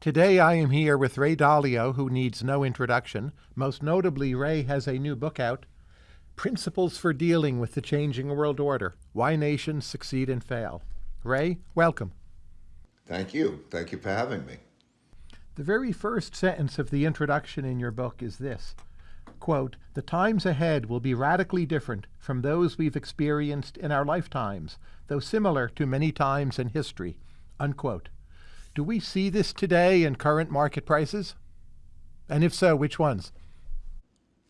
Today I am here with Ray Dalio, who needs no introduction. Most notably, Ray has a new book out Principles for Dealing with the Changing World Order Why Nations Succeed and Fail. Ray, welcome. Thank you. Thank you for having me. The very first sentence of the introduction in your book is this quote, The times ahead will be radically different from those we've experienced in our lifetimes, though similar to many times in history. Unquote. Do we see this today in current market prices? And if so, which ones?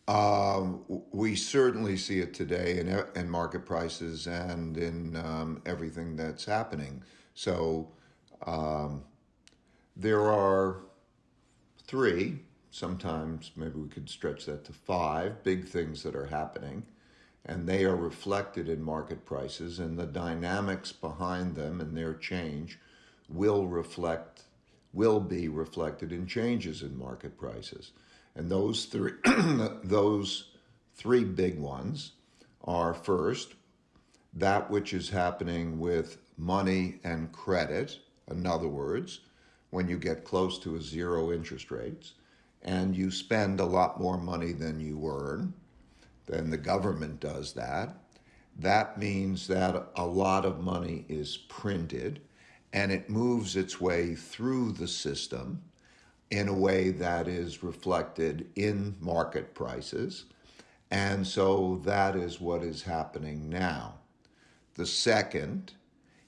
Um, we certainly see it today in, in market prices and in um, everything that's happening. So um, there are three, sometimes maybe we could stretch that to five big things that are happening, and they are reflected in market prices, and the dynamics behind them and their change will reflect will be reflected in changes in market prices. And those three those three big ones are first that which is happening with money and credit, in other words, when you get close to a zero interest rates and you spend a lot more money than you earn, then the government does that. That means that a lot of money is printed and it moves its way through the system in a way that is reflected in market prices. And so that is what is happening now. The second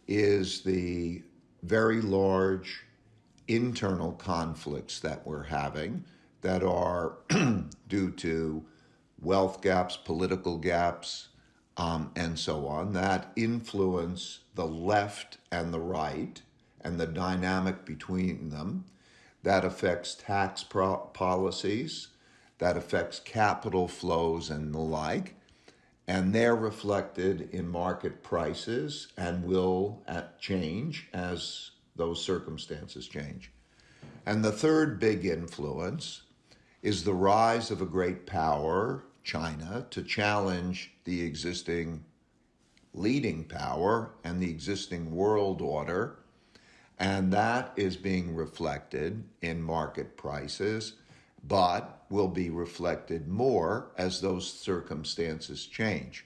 is the very large internal conflicts that we're having that are due to wealth gaps, political gaps, um, and so on, that influence the left and the right and the dynamic between them. That affects tax policies, that affects capital flows and the like. And they're reflected in market prices and will uh, change as those circumstances change. And the third big influence is the rise of a great power, China, to challenge the existing leading power and the existing world order. And that is being reflected in market prices, but will be reflected more as those circumstances change.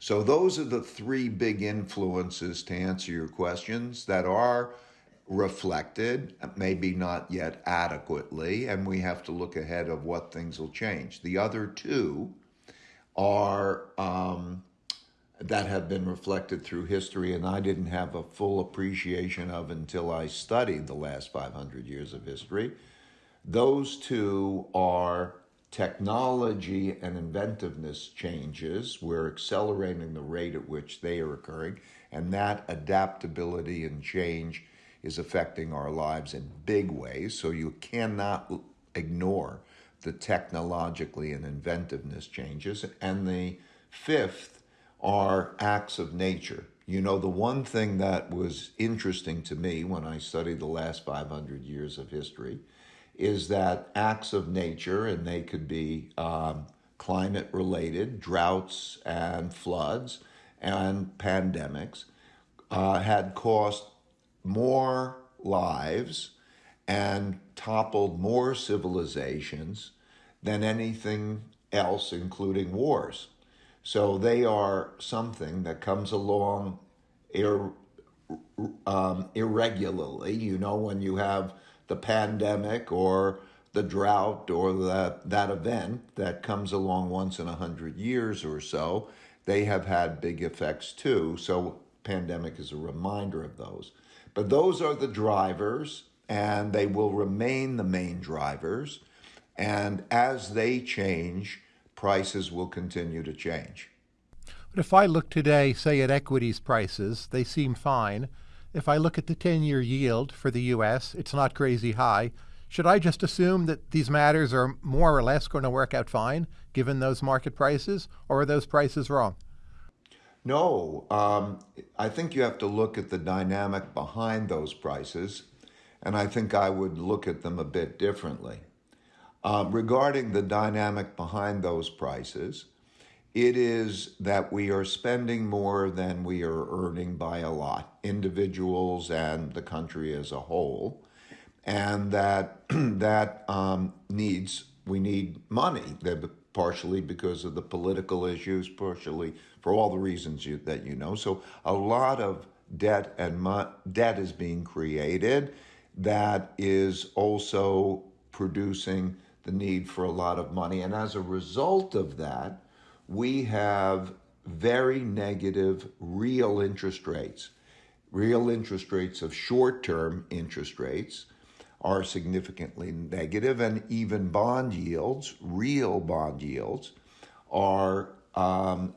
So, those are the three big influences to answer your questions that are reflected, maybe not yet adequately, and we have to look ahead of what things will change. The other two are um, that have been reflected through history, and I didn't have a full appreciation of until I studied the last 500 years of history. Those two are technology and inventiveness changes. We're accelerating the rate at which they are occurring, and that adaptability and change is affecting our lives in big ways. So you cannot ignore the technologically and inventiveness changes. And the fifth are acts of nature. You know, the one thing that was interesting to me when I studied the last 500 years of history is that acts of nature, and they could be um, climate related, droughts and floods and pandemics, uh, had cost more lives and toppled more civilizations than anything else, including wars. So they are something that comes along ir- um, irregularly. You know, when you have the pandemic or the drought or that, that event that comes along once in a hundred years or so, they have had big effects too. So pandemic is a reminder of those. But those are the drivers, and they will remain the main drivers. And as they change, prices will continue to change. But if I look today, say at equities prices, they seem fine. If I look at the 10 year yield for the US, it's not crazy high. Should I just assume that these matters are more or less going to work out fine given those market prices, or are those prices wrong? No, um, I think you have to look at the dynamic behind those prices, and I think I would look at them a bit differently. Uh, regarding the dynamic behind those prices, it is that we are spending more than we are earning by a lot, individuals and the country as a whole. and that that um, needs we need money. partially because of the political issues, partially for all the reasons you, that you know. So a lot of debt and mo- debt is being created that is also producing the need for a lot of money. And as a result of that, we have very negative real interest rates. Real interest rates of short term interest rates are significantly negative, and even bond yields, real bond yields, are um,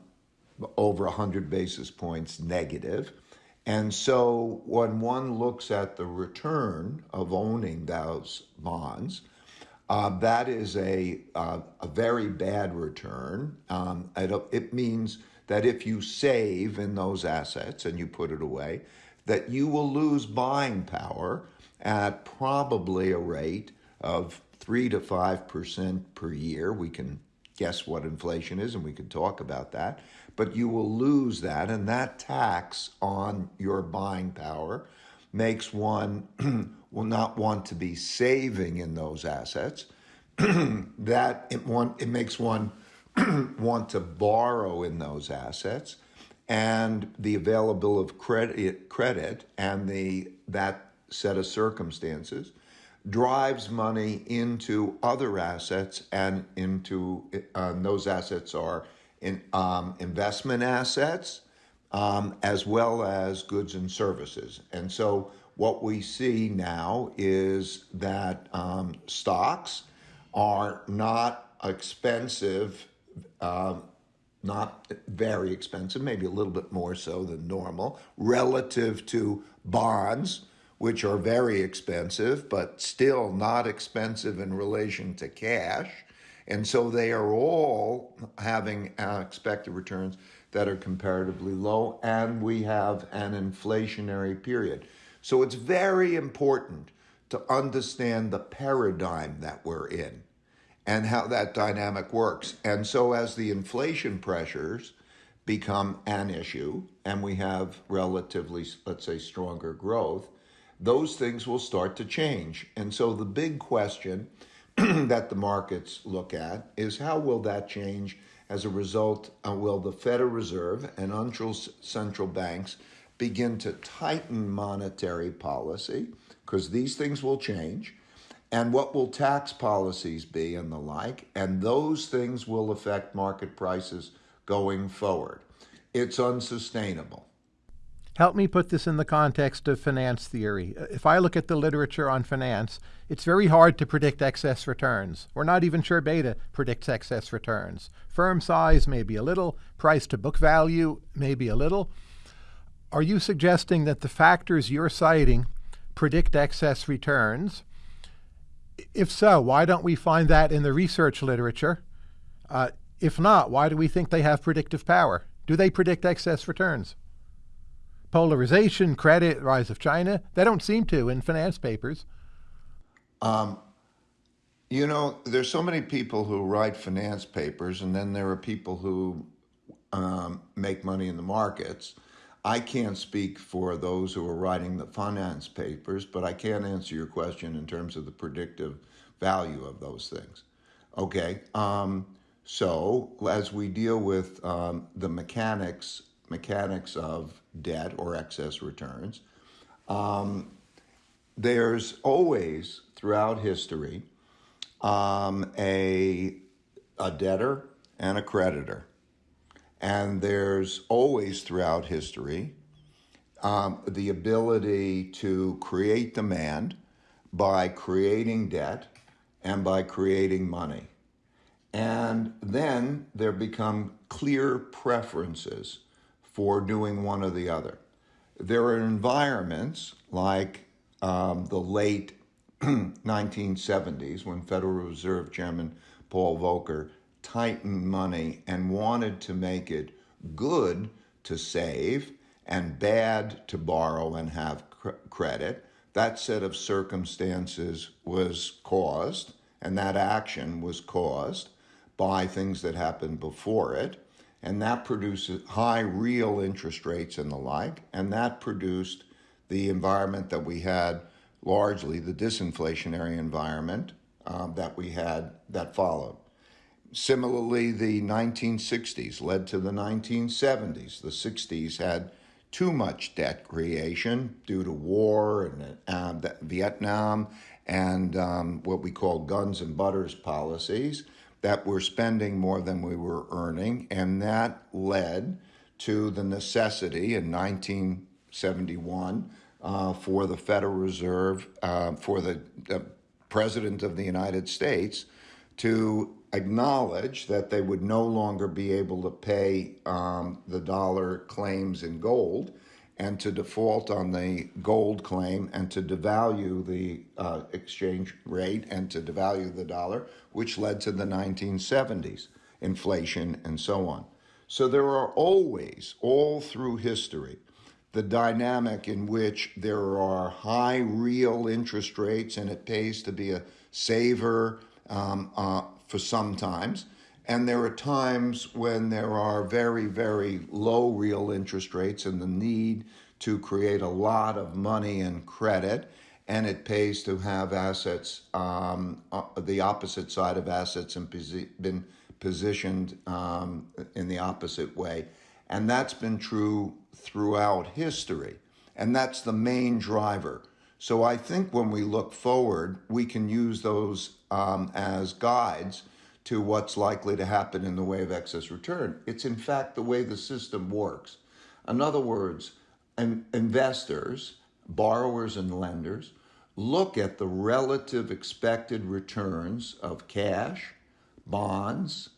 over 100 basis points negative. And so when one looks at the return of owning those bonds, uh, that is a, uh, a very bad return. Um, it, it means that if you save in those assets and you put it away, that you will lose buying power at probably a rate of 3 to 5% per year. We can guess what inflation is and we can talk about that. But you will lose that, and that tax on your buying power makes one will not want to be saving in those assets. that it, want, it makes one want to borrow in those assets and the availability of credit, credit and the that set of circumstances drives money into other assets and into uh, those assets are in um, investment assets um, as well as goods and services and so what we see now is that um, stocks are not expensive um, not very expensive, maybe a little bit more so than normal, relative to bonds, which are very expensive, but still not expensive in relation to cash. And so they are all having uh, expected returns that are comparatively low, and we have an inflationary period. So it's very important to understand the paradigm that we're in and how that dynamic works. And so, as the inflation pressures become an issue and we have relatively, let's say, stronger growth, those things will start to change. And so, the big question that the markets look at is how will that change as a result? Uh, will the Federal Reserve and central banks begin to tighten monetary policy? Because these things will change and what will tax policies be and the like, and those things will affect market prices going forward. It's unsustainable. Help me put this in the context of finance theory. If I look at the literature on finance, it's very hard to predict excess returns. We're not even sure beta predicts excess returns. Firm size, maybe a little. Price to book value, maybe a little. Are you suggesting that the factors you're citing predict excess returns? If so, why don't we find that in the research literature? Uh, if not, why do we think they have predictive power? Do they predict excess returns? Polarization, credit, rise of China, they don't seem to in finance papers. Um, you know, there's so many people who write finance papers, and then there are people who um, make money in the markets. I can't speak for those who are writing the finance papers, but I can answer your question in terms of the predictive value of those things. Okay, um, so as we deal with um, the mechanics mechanics of debt or excess returns, um, there's always throughout history um, a a debtor and a creditor. And there's always throughout history um, the ability to create demand by creating debt and by creating money. And then there become clear preferences for doing one or the other. There are environments like um, the late 1970s when Federal Reserve Chairman Paul Volcker tightened money and wanted to make it good to save and bad to borrow and have cr- credit, that set of circumstances was caused, and that action was caused by things that happened before it. And that produces high real interest rates and the like. And that produced the environment that we had largely the disinflationary environment um, that we had that followed. Similarly, the 1960s led to the 1970s. The 60s had too much debt creation due to war and uh, Vietnam and um, what we call guns and butters policies that we're spending more than we were earning. And that led to the necessity in 1971 uh, for the Federal Reserve, uh, for the, President of the United States to acknowledge that they would no longer be able to pay um, the dollar claims in gold and to default on the gold claim and to devalue the uh, exchange rate and to devalue the dollar, which led to the 1970s inflation and so on. So there are always, all through history, the dynamic in which there are high real interest rates and it pays to be a saver um, uh, for some times. And there are times when there are very, very low real interest rates and the need to create a lot of money and credit. And it pays to have assets, um, uh, the opposite side of assets, and posi- been positioned um, in the opposite way. And that's been true throughout history. And that's the main driver. So I think when we look forward, we can use those um, as guides to what's likely to happen in the way of excess return. It's in fact the way the system works. In other words, investors, borrowers, and lenders look at the relative expected returns of cash, bonds,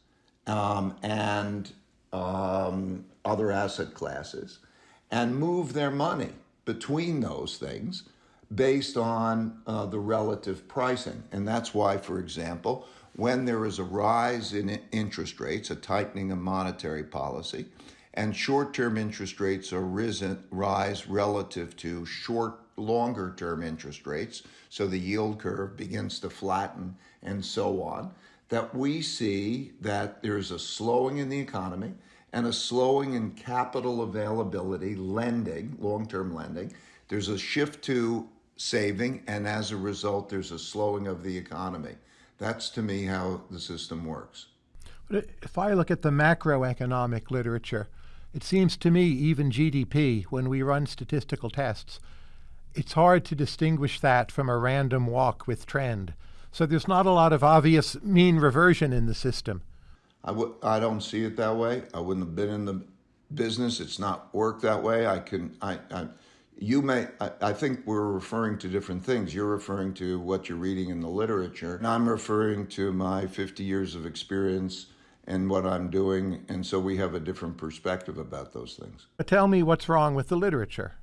um, and um, other asset classes and move their money between those things based on uh, the relative pricing. And that's why, for example, when there is a rise in interest rates, a tightening of monetary policy, and short-term interest rates are risen rise relative to short longer term interest rates so the yield curve begins to flatten and so on that we see that there's a slowing in the economy and a slowing in capital availability lending long-term lending. There's a shift to saving and as a result there's a slowing of the economy that's to me how the system works. But if I look at the macroeconomic literature, it seems to me even GDP, when we run statistical tests, it's hard to distinguish that from a random walk with trend. So there's not a lot of obvious mean reversion in the system. I w- I don't see it that way. I wouldn't have been in the business. It's not worked that way. I can I, I you may I, I, think we're referring to different things. You're referring to what you're reading in the literature. And i'm referring to my 50 years of experience and what i'm doing. And so we have a different perspective about those things. But tell me what's wrong with the literature.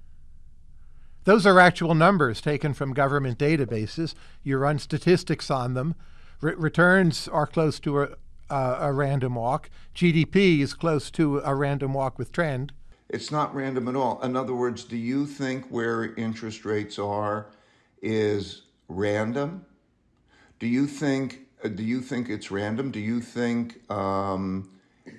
Those are actual numbers taken from government databases. You run statistics on them. Returns are close to a, a random walk. Gdp is close to a random walk with trend it's not random at all. In other words, do you think where interest rates are is random? Do you think uh, do you think it's random? Do you think um,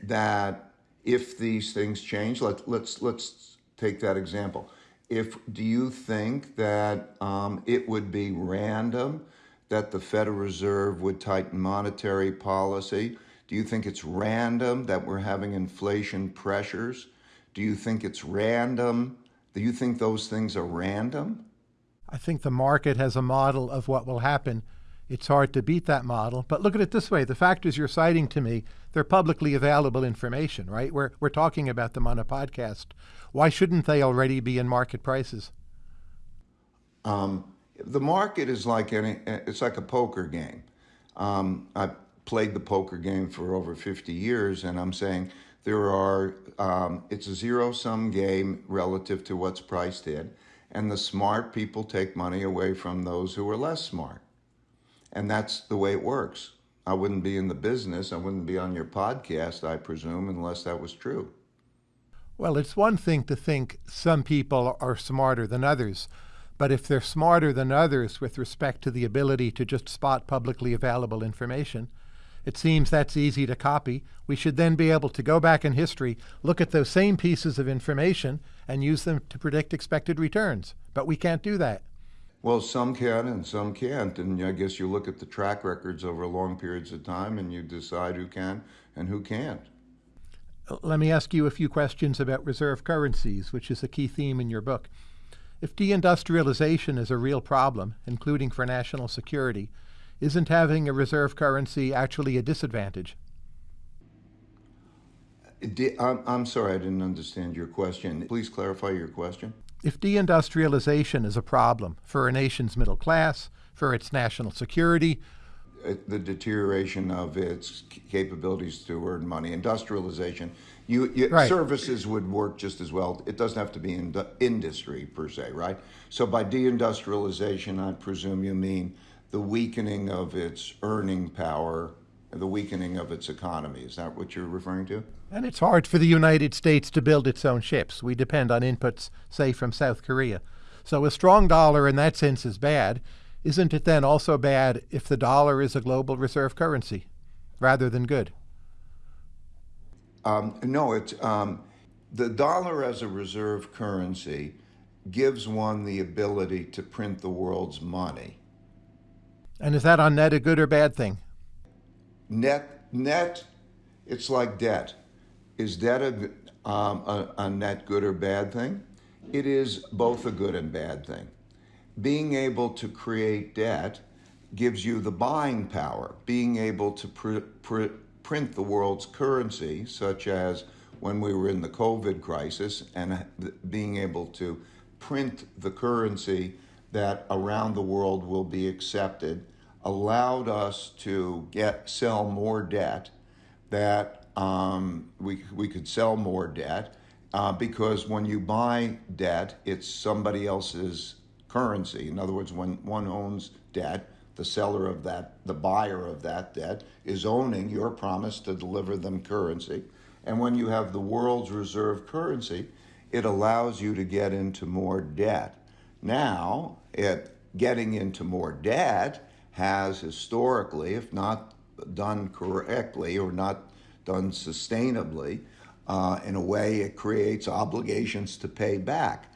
that if these things change, let, let's let's take that example. If do you think that um, it would be random that the Federal Reserve would tighten monetary policy? Do you think it's random that we're having inflation pressures? Do you think it's random? Do you think those things are random? I think the market has a model of what will happen. It's hard to beat that model. But look at it this way the factors you're citing to me, they're publicly available information, right? We're, we're talking about them on a podcast. Why shouldn't they already be in market prices? Um, the market is like any, it's like a poker game. Um, I've played the poker game for over 50 years, and I'm saying there are, um, it's a zero sum game relative to what's priced in. And the smart people take money away from those who are less smart. And that's the way it works. I wouldn't be in the business. I wouldn't be on your podcast, I presume, unless that was true. Well, it's one thing to think some people are smarter than others. But if they're smarter than others with respect to the ability to just spot publicly available information, it seems that's easy to copy. We should then be able to go back in history, look at those same pieces of information, and use them to predict expected returns. But we can't do that. Well, some can and some can't. And I guess you look at the track records over long periods of time and you decide who can and who can't. Let me ask you a few questions about reserve currencies, which is a key theme in your book. If deindustrialization is a real problem, including for national security, isn't having a reserve currency actually a disadvantage? I'm sorry, I didn't understand your question. Please clarify your question. If deindustrialization is a problem for a nation's middle class, for its national security, uh, the deterioration of its capabilities to earn money, industrialization, you, you right. services would work just as well. It doesn't have to be in industry per se, right? So by deindustrialization, I presume you mean the weakening of its earning power, the weakening of its economy. Is that what you're referring to? And it's hard for the United States to build its own ships. We depend on inputs, say, from South Korea. So a strong dollar in that sense is bad. Isn't it then also bad if the dollar is a global reserve currency rather than good? Um, no, it's um, the dollar as a reserve currency gives one the ability to print the world's money. And is that on net a good or bad thing? Net, net, it's like debt. Is debt a, um, a, a net good or bad thing? It is both a good and bad thing. Being able to create debt gives you the buying power. Being able to pr- pr- print the world's currency, such as when we were in the COVID crisis, and being able to print the currency that around the world will be accepted allowed us to get sell more debt that um, we, we could sell more debt uh, because when you buy debt, it's somebody else's currency. In other words, when one owns debt, the seller of that, the buyer of that debt, is owning your promise to deliver them currency. And when you have the world's reserve currency, it allows you to get into more debt. Now, it, getting into more debt has historically, if not done correctly or not done sustainably, uh, in a way it creates obligations to pay back.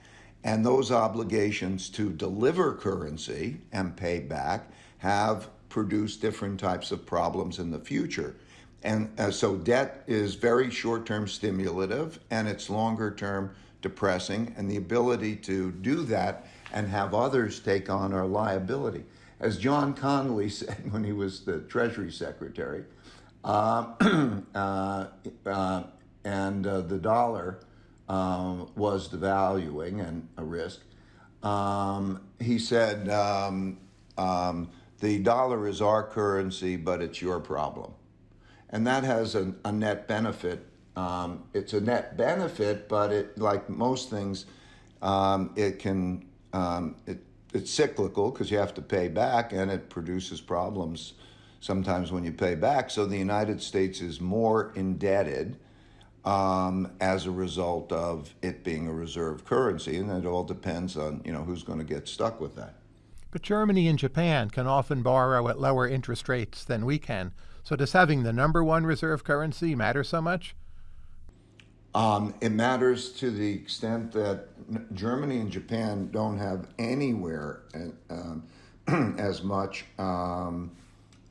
And those obligations to deliver currency and pay back have produced different types of problems in the future. And uh, so debt is very short term stimulative and it's longer term depressing. And the ability to do that and have others take on our liability as John Connally said when he was the Treasury Secretary, uh, uh, uh, and uh, the dollar um, was devaluing and a risk, um, he said, um, um, the dollar is our currency, but it's your problem. And that has a, net benefit. Um, it's a net benefit, but it, like most things, um, it can, it it's cyclical because you have to pay back and it produces problems sometimes when you pay back. So the United States is more indebted um, as a result of it being a reserve currency, and it all depends on you know who's going to get stuck with that. But Germany and Japan can often borrow at lower interest rates than we can. So does having the number one reserve currency matter so much? Um, it matters to the extent that Germany and Japan don't have anywhere um, as much um,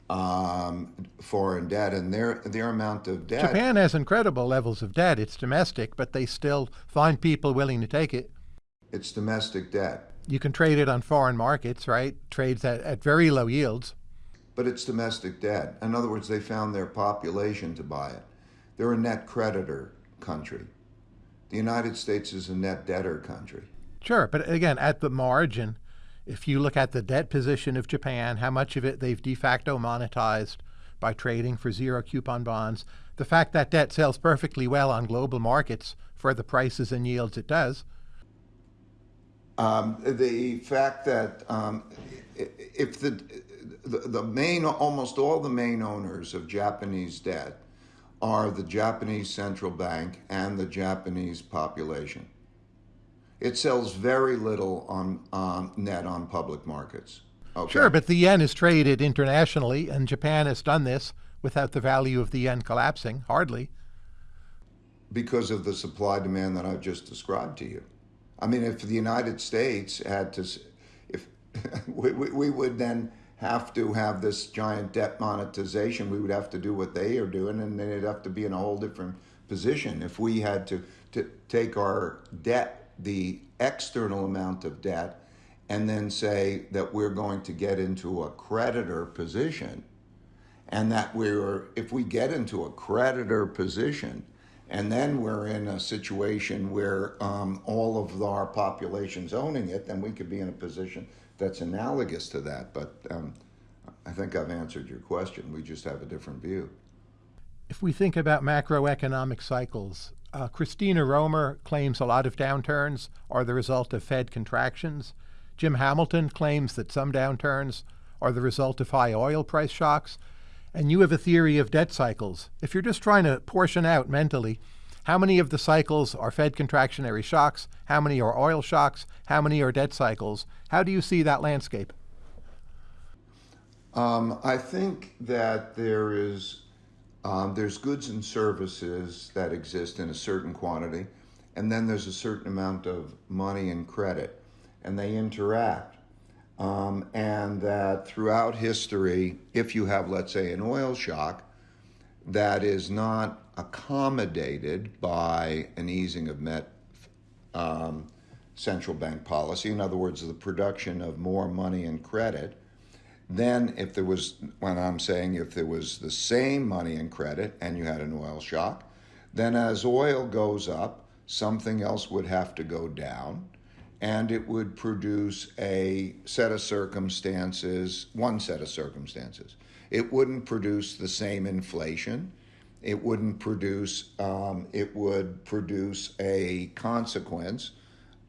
um, foreign debt, and their their amount of debt. Japan has incredible levels of debt. It's domestic, but they still find people willing to take it. It's domestic debt. You can trade it on foreign markets, right? Trades at, at very low yields. But it's domestic debt. In other words, they found their population to buy it. They're a net creditor country. The United States is a net debtor country. Sure, but again, at the margin, if you look at the debt position of Japan, how much of it they've de facto monetized by trading for zero coupon bonds, the fact that debt sells perfectly well on global markets for the prices and yields it does. Um, the fact that um, if the, the the main almost all the main owners of Japanese debt are the Japanese central bank and the Japanese population. It sells very little on um, net on public markets. Okay. Sure, but the yen is traded internationally, and Japan has done this without the value of the yen collapsing, hardly. Because of the supply demand that I've just described to you. I mean, if the United States had to, if we, we, we would then have to have this giant debt monetization. We would have to do what they are doing, and then it'd have to be in a whole different position. If we had to, to take our debt, the external amount of debt, and then say that we're going to get into a creditor position, and that we're, if we get into a creditor position, and then we're in a situation where um, all of our population's owning it, then we could be in a position that's analogous to that. But um, I think I've answered your question. We just have a different view. If we think about macroeconomic cycles, uh, Christina Romer claims a lot of downturns are the result of Fed contractions. Jim Hamilton claims that some downturns are the result of high oil price shocks. And you have a theory of debt cycles. If you're just trying to portion out mentally, how many of the cycles are Fed contractionary shocks? How many are oil shocks? How many are debt cycles? How do you see that landscape? Um, I think that there is um, there's goods and services that exist in a certain quantity, and then there's a certain amount of money and credit, and they interact. Um, and that throughout history, if you have, let's say, an oil shock that is not accommodated by an easing of met um, central bank policy, in other words, the production of more money and credit, then if there was, when I'm saying if there was the same money and credit and you had an oil shock, then as oil goes up, something else would have to go down and it would produce a set of circumstances, one set of circumstances. It wouldn't produce the same inflation. It wouldn't produce, um, it would produce a consequence,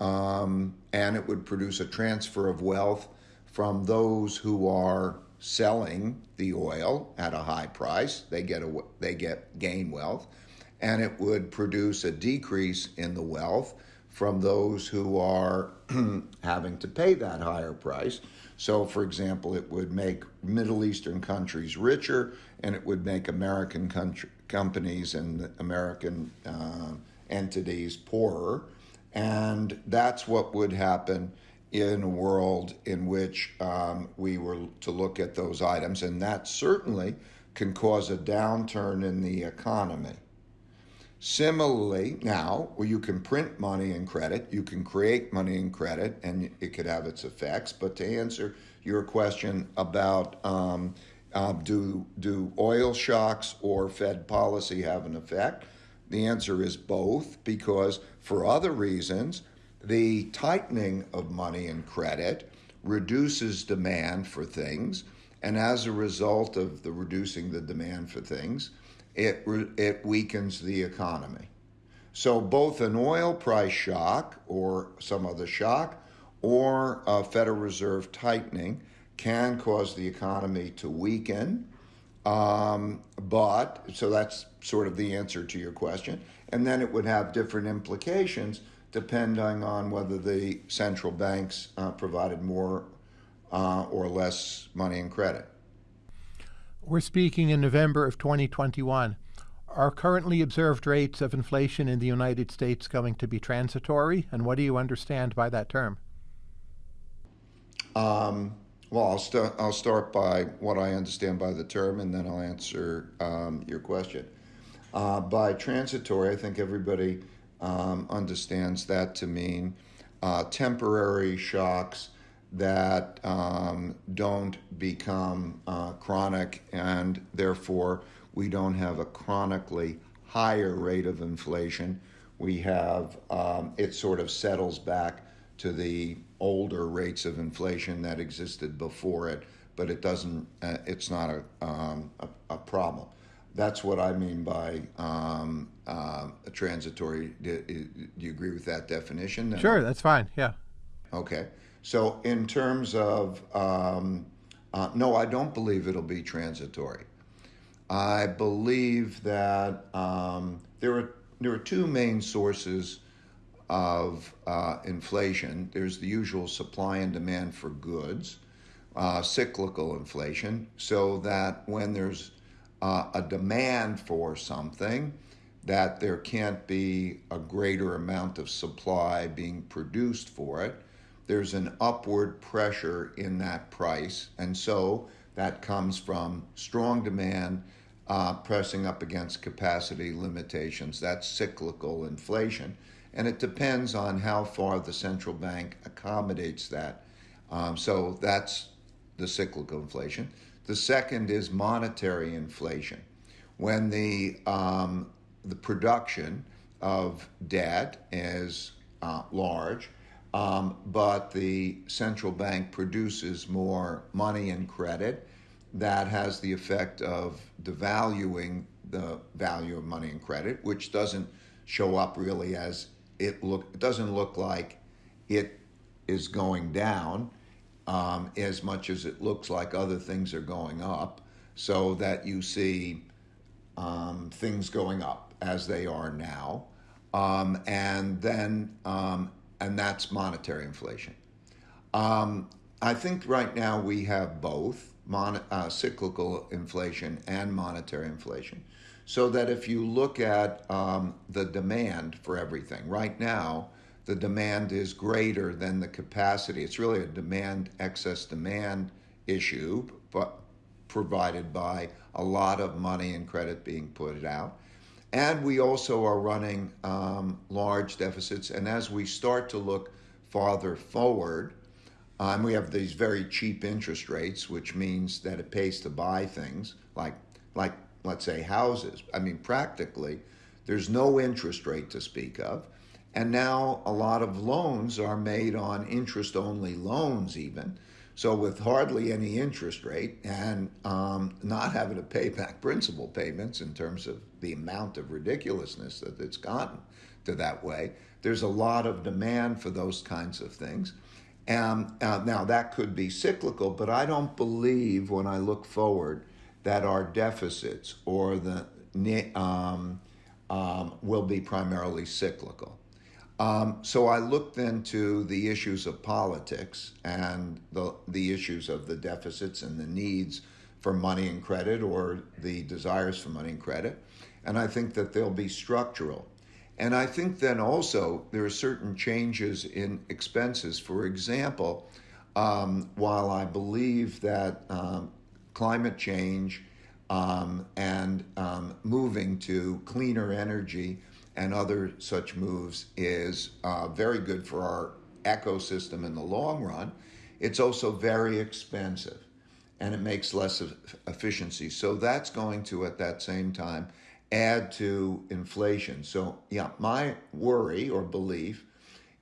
um, and it would produce a transfer of wealth from those who are selling the oil at a high price. They get a, they get gain wealth, and it would produce a decrease in the wealth from those who are having to pay that higher price. So, for example, it would make Middle Eastern countries richer, and it would make American country, companies and American uh, entities poorer. And that's what would happen in a world in which um, we were to look at those items. And that certainly can cause a downturn in the economy. Similarly, now you can print money and credit, you can create money and credit, and it could have its effects. But to answer your question about um, uh, do do oil shocks or Fed policy have an effect, the answer is both. Because for other reasons, the tightening of money and credit reduces demand for things, and as a result of the reducing the demand for things it, it weakens the economy. So, both an oil price shock or some other shock or a Federal Reserve tightening can cause the economy to weaken. Um, but, so that's sort of the answer to your question. And then it would have different implications depending on whether the central banks uh, provided more uh, or less money and credit. We're speaking in November of 2021. Are currently observed rates of inflation in the United States going to be transitory? And what do you understand by that term? Um, well, I'll, st- I'll start by what I understand by the term, and then I'll answer um, your question. Uh, by transitory, I think everybody um, understands that to mean uh, temporary shocks that um, don't become uh, chronic, and therefore we don't have a chronically higher rate of inflation. We have um, it sort of settles back to the older rates of inflation that existed before it, but it doesn't. Uh, it's not a, um, a, a problem. That's what I mean by um, uh, a transitory. Do, do, you agree with that definition? Sure, that's fine. Yeah. Okay. So, in terms of, um, uh, no, I don't believe it'll be transitory. I believe that um, there are there are two main sources of uh, inflation. There's the usual supply and demand for goods, uh, cyclical inflation, so that when there's uh, a demand for something, that there can't be a greater amount of supply being produced for it there's an upward pressure in that price. And so that comes from strong demand uh, pressing up against capacity limitations. That's cyclical inflation. And it depends on how far the central bank accommodates that. Um, so that's the cyclical inflation. The second is monetary inflation. When the, um, the production of debt is uh, large, um, but the central bank produces more money and credit. That has the effect of devaluing the value of money and credit, which doesn't show up really as it look. It doesn't look like it is going down um, as much as it looks like other things are going up. So that you see um, things going up as they are now, um, and then um, and that's monetary inflation. Um, I think right now we have both mon- uh, cyclical inflation and monetary inflation. So that if you look at um, the demand for everything, right now, the demand is greater than the capacity. It's really a demand, excess demand issue, but provided by a lot of money and credit being put out. And we also are running um, large deficits. And as we start to look farther forward, um, we have these very cheap interest rates, which means that it pays to buy things like, like let's say, houses. I mean, practically, there's no interest rate to speak of. And now a lot of loans are made on interest only loans, even. So, with hardly any interest rate and um, not having to pay back principal payments in terms of the amount of ridiculousness that it's gotten to that way, there's a lot of demand for those kinds of things. And uh, now that could be cyclical, but I don't believe when I look forward that our deficits or the um, um, will be primarily cyclical. Um, so I looked into the issues of politics and the, the issues of the deficits and the needs for money and credit or the desires for money and credit. And I think that they'll be structural. And I think then also there are certain changes in expenses. For example, um, while I believe that um, climate change um, and um, moving to cleaner energy and other such moves is uh, very good for our ecosystem in the long run. It's also very expensive and it makes less efficiency. So that's going to, at that same time, add to inflation. So, yeah, my worry or belief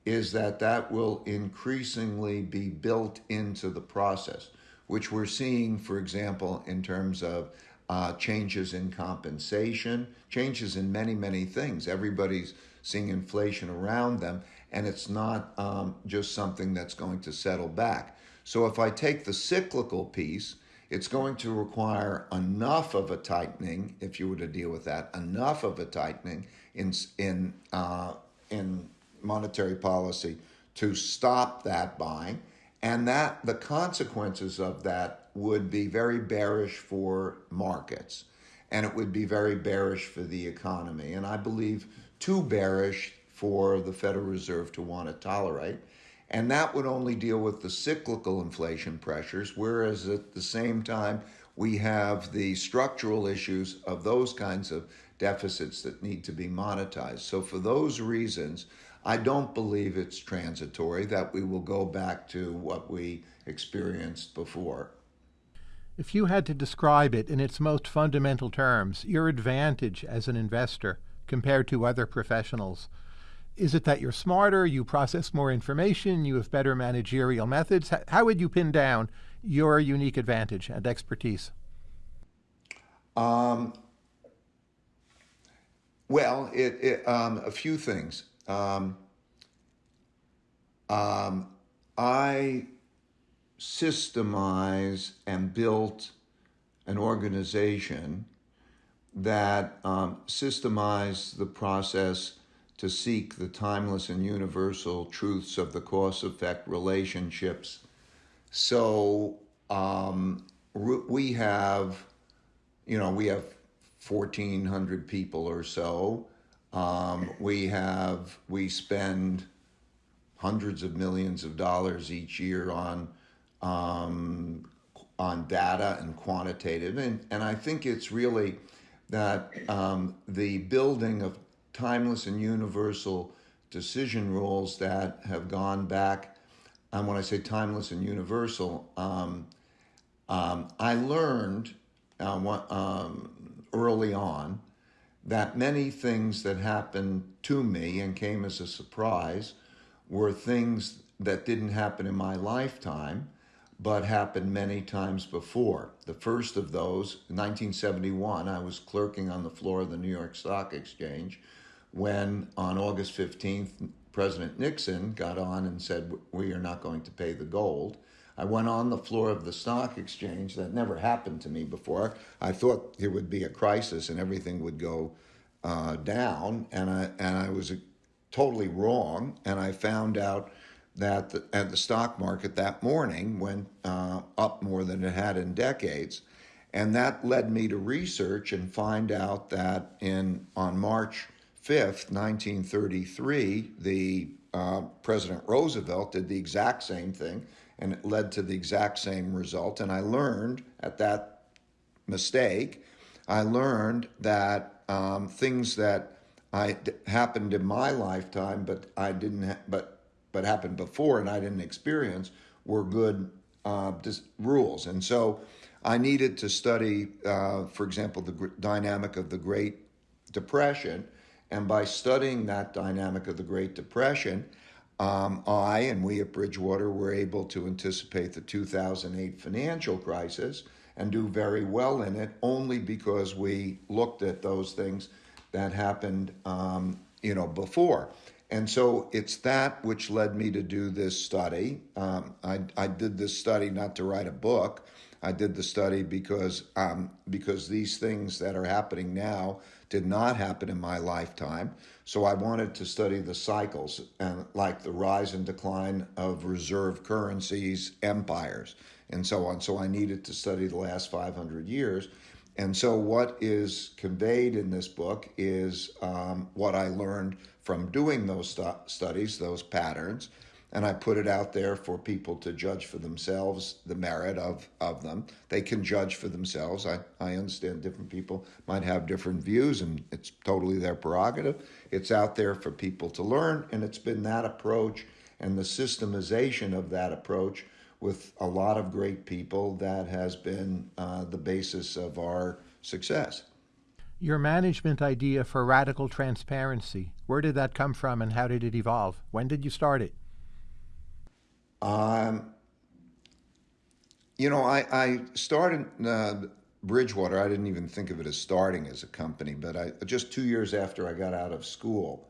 is that that will increasingly be built into the process, which we're seeing, for example, in terms of uh, changes in compensation, changes in many, many things. Everybody's seeing inflation around them, and it's not um, just something that's going to settle back. So if I take the cyclical piece, it's going to require enough of a tightening, if you were to deal with that, enough of a tightening in in uh, in monetary policy to stop that buying, and that the consequences of that would be very bearish for markets and it would be very bearish for the economy. And I believe too bearish for the Federal Reserve to want to tolerate. And that would only deal with the cyclical inflation pressures, whereas at the same time, we have the structural issues of those kinds of deficits that need to be monetized. So, for those reasons, I don't believe it's transitory, that we will go back to what we experienced before. If you had to describe it in its most fundamental terms, your advantage as an investor compared to other professionals, is it that you're smarter, you process more information, you have better managerial methods? How would you pin down your unique advantage and expertise? Um, well, it, it um, a few things. Um, um I systemize and built an organization that um, systemized the process to seek the timeless and universal truths of the cause effect relationships. So um, we have, you know, we have 1,400 people or so. Um, we have, we spend hundreds of millions of dollars each year on um, on data and quantitative, and and I think it's really that um, the building of timeless and universal decision rules that have gone back. And when I say timeless and universal, um, um, I learned uh, um, early on that many things that happened to me and came as a surprise were things that didn't happen in my lifetime, but happened many times before. The first of those, 1971, I was clerking on the floor of the New York Stock Exchange when, on August 15th, President Nixon got on and said, We are not going to pay the gold. I went on the floor of the stock exchange. That never happened to me before. I thought there would be a crisis and everything would go uh, down, and I and I was totally wrong. And I found out that the, at the stock market that morning went uh, up more than it had in decades, and that led me to research and find out that in on March 5th, 1933, the uh, President Roosevelt did the exact same thing and it led to the exact same result. And I learned at that mistake, I learned that um, things that I happened in my lifetime, but I didn't, ha- but but happened before and I didn't experience, were good uh, dis- rules. And so I needed to study, uh, for example, the gr- dynamic of the Great Depression. And by studying that dynamic of the Great Depression, um, I and we at Bridgewater were able to anticipate the 2008 financial crisis and do very well in it only because we looked at those things that happened, um, you know, before. And so it's that which led me to do this study. Um, I, I did this study not to write a book. I did the study because um, because these things that are happening now did not happen in my lifetime. So I wanted to study the cycles and like the rise and decline of reserve currencies, empires, and so on. So I needed to study the last 500 years. And so what is conveyed in this book is um, what I learned from doing those stu- studies, those patterns, and I put it out there for people to judge for themselves the merit of, of them. They can judge for themselves. I, I understand different people might have different views, and it's totally their prerogative. It's out there for people to learn, and it's been that approach and the systemization of that approach with a lot of great people that has been uh, the basis of our success. Your management idea for radical transparency, where did that come from and how did it evolve? When did you start it? Um, you know, I, I started uh, Bridgewater. I didn't even think of it as starting as a company, but I just two years after I got out of school,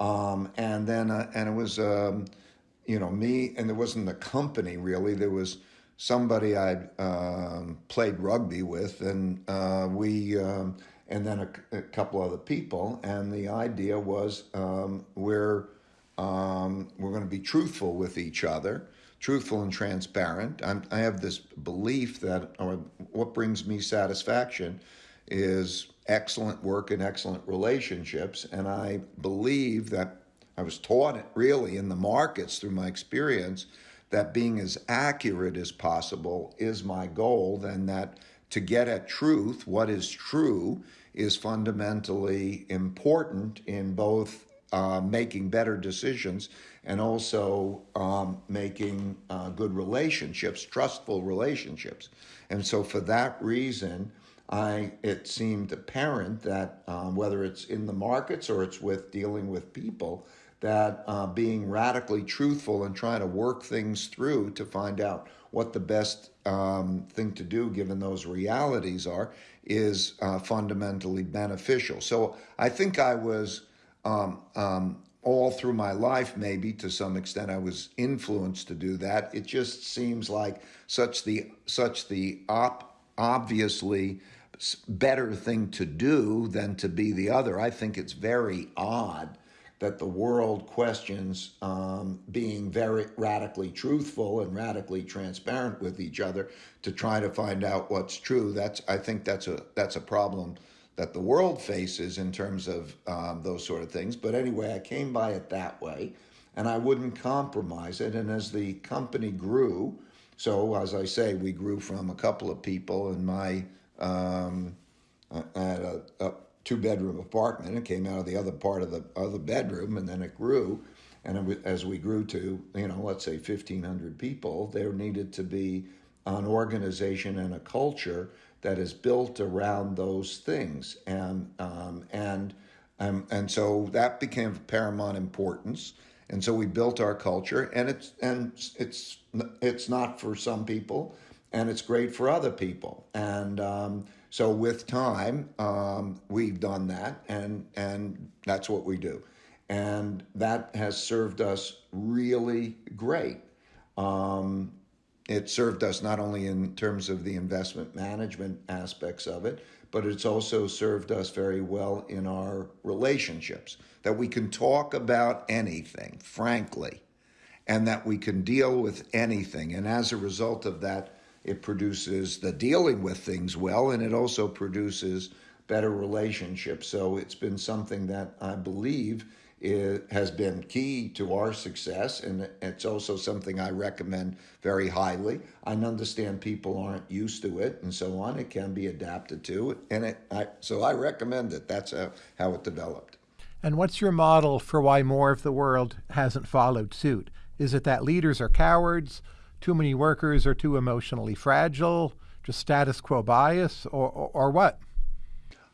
um, and then uh, and it was um, you know me, and there wasn't a company really. There was somebody I um, played rugby with, and uh, we. Um, and then a, a, couple other people, and the idea was um, we're um, we're going to be truthful with each other, truthful and transparent. I'm, i have this belief that or what brings me satisfaction is excellent work and excellent relationships. And I believe that I was taught it really in the markets through my experience that being as accurate as possible is my goal, and that to get at truth, what is true, is fundamentally important in both uh, making better decisions and also um, making uh, good relationships, trustful relationships. And so, for that reason, I it seemed apparent that um, whether it's in the markets or it's with dealing with people, that uh, being radically truthful and trying to work things through to find out what the best um, thing to do given those realities are is uh, fundamentally beneficial. So I think I was um, um, all through my life, maybe to some extent, I was influenced to do that. It just seems like such the such the op, obviously better thing to do than to be the other. I think it's very odd that the world questions um, being very radically truthful and radically transparent with each other to try to find out what's true. That's I think that's a that's a problem that the world faces in terms of um, those sort of things. But anyway, I came by it that way. and I wouldn't compromise it. And as the company grew, so as I say, we grew from a couple of people in my um, at a, a two bedroom apartment. It came out of the other part of the other bedroom, and then it grew. And it, as we grew to, you know, let's say 1,500 people, there needed to be an organization and a culture that is built around those things. And um, and um, and so that became of paramount importance. And so we built our culture, and it's and it's it's not for some people, and it's great for other people. And um, so with time, um, we've done that, and and that's what we do, and that has served us really great. Um, it served us not only in terms of the investment management aspects of it, but it's also served us very well in our relationships. That we can talk about anything, frankly, and that we can deal with anything. And as a result of that, it produces the dealing with things well, and it also produces better relationships. So it's been something that I believe it has been key to our success, and it's also something I recommend very highly. I understand people aren't used to it and so on. It can be adapted to, and it. I, so I recommend it. That's how, how it developed. And what's your model for why more of the world hasn't followed suit? Is it that leaders are cowards, too many workers are too emotionally fragile, just status quo bias, or, or, or what?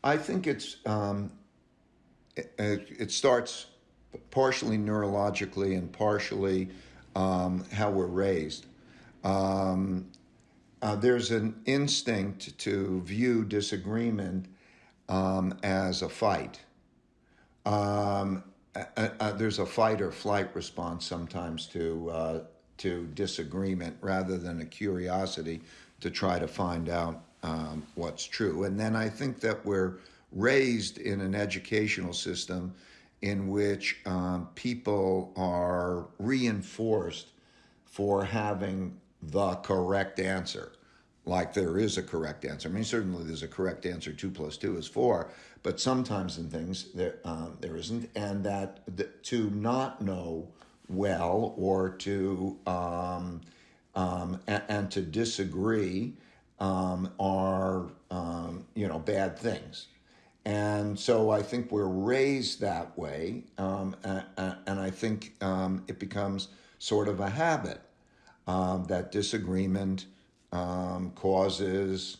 I think it's um, it, it starts partially neurologically and partially um, how we're raised. Um, uh, there's an instinct to view disagreement um, as a fight. Um, there's a fight or flight response sometimes to uh, to disagreement rather than a curiosity to try to find out um, what's true. And then I think that we're raised in an educational system in which um, people are reinforced for having the correct answer. Like there is a correct answer. I mean, certainly there's a correct answer. Two plus two is four, but sometimes in things there um, there isn't, and that the, to not know well or to um, um, and, and, to disagree um, are um, you know bad things. And so I think we're raised that way, um, and, and, I think um, it becomes sort of a habit um, that disagreement um, causes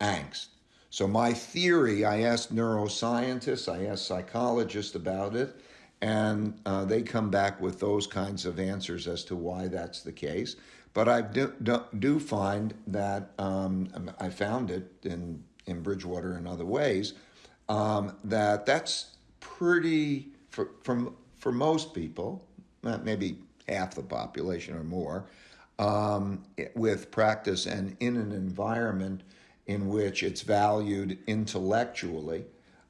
angst. So, my theory I asked neuroscientists, I asked psychologists about it, and uh, they come back with those kinds of answers as to why that's the case. But I do, do, do find that um, I found it in, in Bridgewater and other ways um, that that's pretty for from for most people, maybe half the population or more, um, with practice and in an environment in which it's valued intellectually,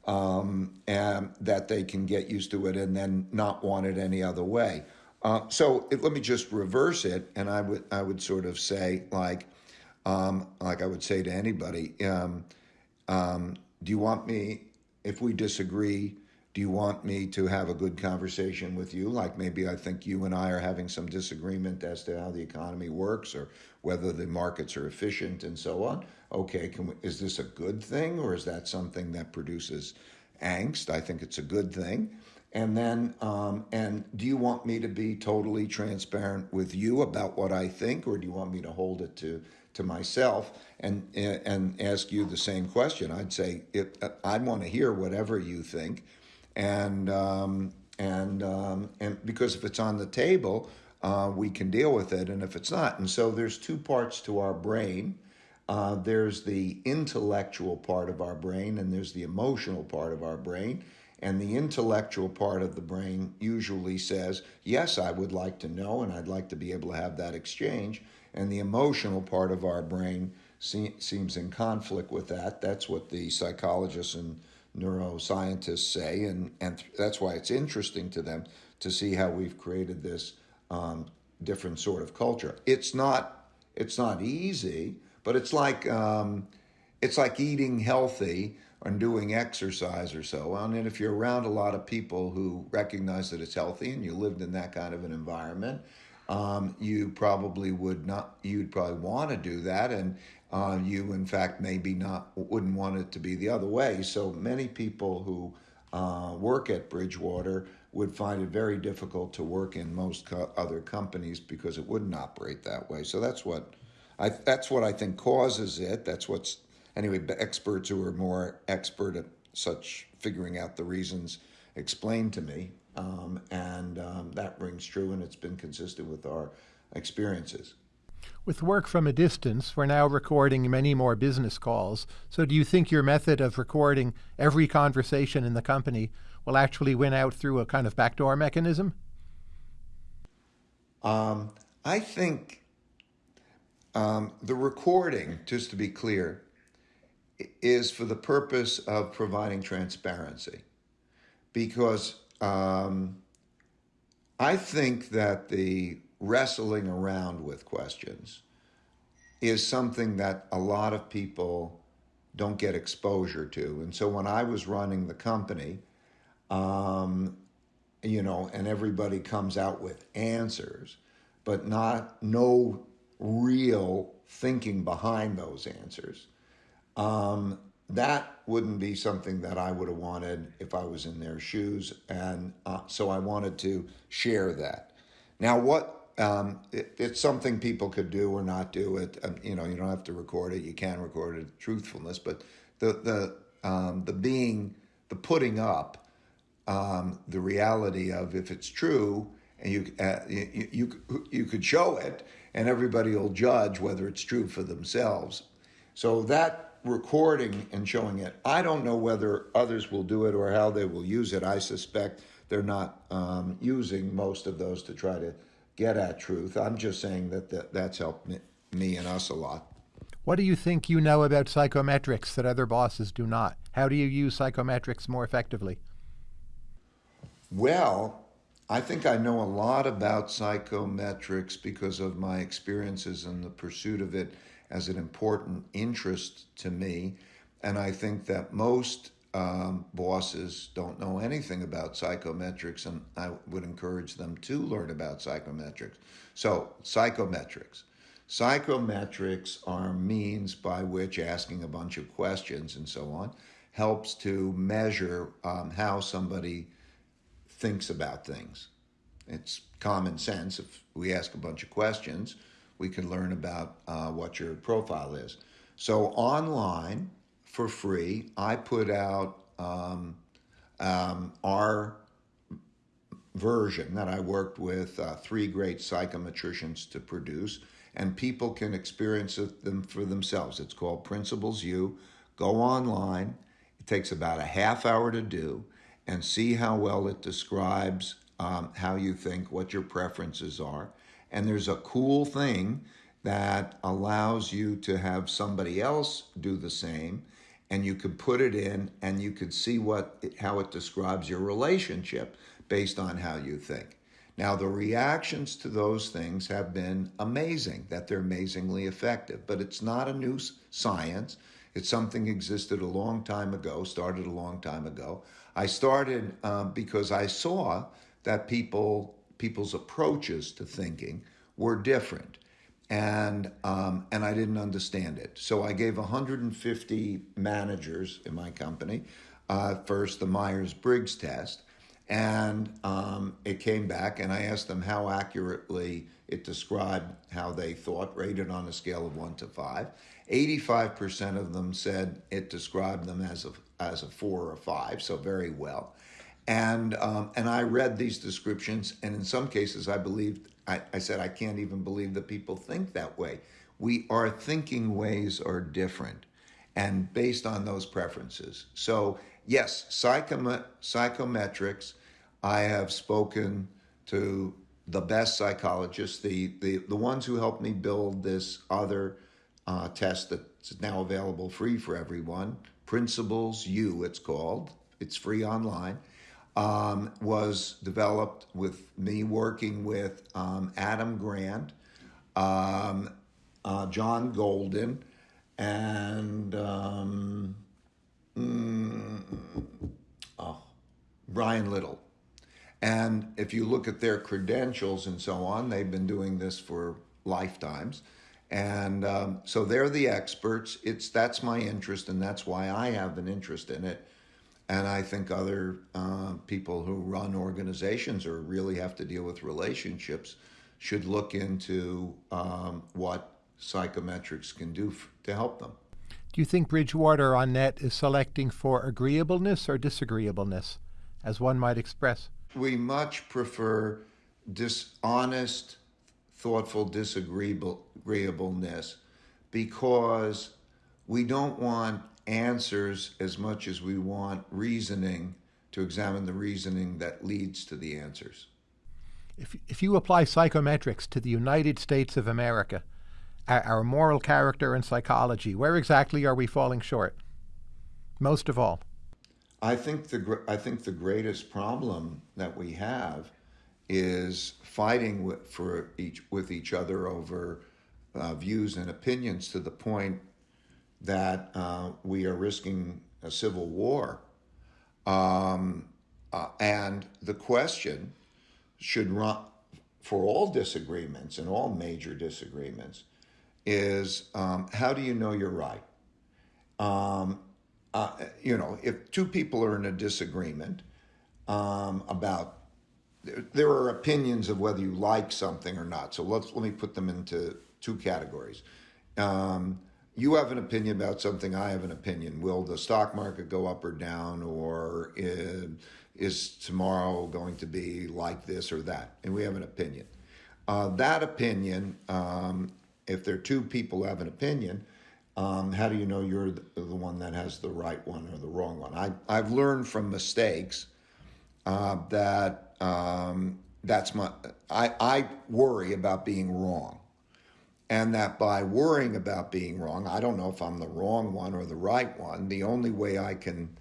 um, and that they can get used to it and then not want it any other way. Uh, so it, let me just reverse it, and I would I would sort of say like um, like I would say to anybody, um, um, do you want me if we disagree, do you want me to have a good conversation with you? Like maybe I think you and I are having some disagreement as to how the economy works or whether the markets are efficient and so on. Okay, we, is this a good thing or is that something that produces angst? I think it's a good thing. And then, um, and do you want me to be totally transparent with you about what I think, or do you want me to hold it to to myself and and ask you the same question. I'd say it, I'd want to hear whatever you think, and um, and um, and because if it's on the table, uh, we can deal with it, and if it's not, and so there's two parts to our brain. Uh, there's the intellectual part of our brain, and there's the emotional part of our brain. And the intellectual part of the brain usually says, Yes, I would like to know, and I'd like to be able to have that exchange and the emotional part of our brain se- seems in conflict with that. That's what the psychologists and neuroscientists say, and, and that's why it's interesting to them to see how we've created this um, different sort of culture. It's not it's not easy, but it's like um, it's like eating healthy and doing exercise or so on, and if you're around a lot of people who recognize that it's healthy and you lived in that kind of an environment, um, you probably would not. You'd probably want to do that, and uh, you, in fact, maybe not wouldn't want it to be the other way. So many people who uh, work at Bridgewater would find it very difficult to work in most co- other companies because it wouldn't operate that way. So that's what I that's what I think causes it. That's what's anyway. Experts who are more expert at such figuring out the reasons explained to me, um, and um, that rings true, and it's been consistent with our experiences. With work from a distance, we're now recording many more business calls. So, do you think your method of recording every conversation in the company will actually win out through a kind of backdoor mechanism? Um, I think um, the recording, just to be clear, is for the purpose of providing transparency. Because um, I think that the wrestling around with questions is something that a lot of people don't get exposure to. And so when I was running the company, um, you know, and everybody comes out with answers, but not no real thinking behind those answers. Um, that wouldn't be something that I would have wanted if I was in their shoes, and uh, so I wanted to share that. Now, what um, it, it's something people could do or not do it. Um, you know, you don't have to record it. You can record it, truthfulness, but the the um, the being the putting up um, the reality of if it's true and you, uh, you you you could show it and everybody will judge whether it's true for themselves. So that recording and showing it, I don't know whether others will do it or how they will use it. I suspect they're not um, using most of those to try to get at truth. I'm just saying that, that that's helped me, me and us a lot. What do you think you know about psychometrics that other bosses do not? How do you use psychometrics more effectively? Well, I think I know a lot about psychometrics because of my experiences and the pursuit of it as an important interest to me. And I think that most um, bosses don't know anything about psychometrics, and I would encourage them to learn about psychometrics. So, psychometrics. Psychometrics are means by which asking a bunch of questions and so on helps to measure um, how somebody thinks about things. It's common sense. If we ask a bunch of questions, we can learn about uh, what your profile is. So, online, for free. I put out um, um, our version that I worked with uh, three great psychometricians to produce, and people can experience them for themselves. It's called Principles U. Go online. It takes about a half hour to do, and see how well it describes um, how you think, what your preferences are. And there's a cool thing that allows you to have somebody else do the same and you could put it in and you could see what how it describes your relationship based on how you think. Now the reactions to those things have been amazing that they're amazingly effective, but it's not a new science. It's something existed a long time ago, started a long time ago. I started um, because I saw that people people's approaches to thinking were different and um, and I didn't understand it. So I gave 150 managers in my company uh, first the Myers Briggs test, and um, it came back, and I asked them how accurately it described how they thought, rated on a scale of one to five. 85% of them said it described them as a as a four or five, so very well. And um, and I read these descriptions, and in some cases, I believed I, I said, I can't even believe that people think that way. We, our thinking ways are different and based on those preferences. So, yes, psychom- psychometrics, I have spoken to the best psychologists, the, the, the ones who helped me build this other uh, test that's now available free for everyone. Principles U, it's called. It's free online um, was developed with me working with um, Adam Grant, um, uh, John Golden, and um, mm, oh, Brian Little. And if you look at their credentials and so on, they've been doing this for lifetimes. And um, so they're the experts. It's that's my interest, and that's why I have an interest in it. And I think other uh, people who run organizations or really have to deal with relationships should look into um, what psychometrics can do f- to help them. Do you think Bridgewater on net is selecting for agreeableness or disagreeableness, as one might express? We much prefer dishonest, thoughtful disagreeableness because we don't want answers as much as we want reasoning to examine the reasoning that leads to the answers. If, if you apply psychometrics to the United States of America, our, our moral character and psychology, where exactly are we falling short? Most of all. I think the I think the greatest problem that we have is fighting with, for each with each other over uh, views and opinions to the point that uh, we are risking a civil war. Um, uh, and the question should run for all disagreements and all major disagreements is um, how do you know you're right? Um, uh, you know, if two people are in a disagreement um, about, there are opinions of whether you like something or not. So let's let me put them into two categories. Um, you have an opinion about something. I have an opinion. Will the stock market go up or down, or is, tomorrow going to be like this or that? And we have an opinion. Uh, that opinion um, if there are two people who have an opinion, um, how do you know you're the, the, one that has the right one or the wrong one? I, I've learned from mistakes uh, that um, that's my I, I worry about being wrong. And that by worrying about being wrong, I don't know if I'm the wrong one or the right one. The only way I can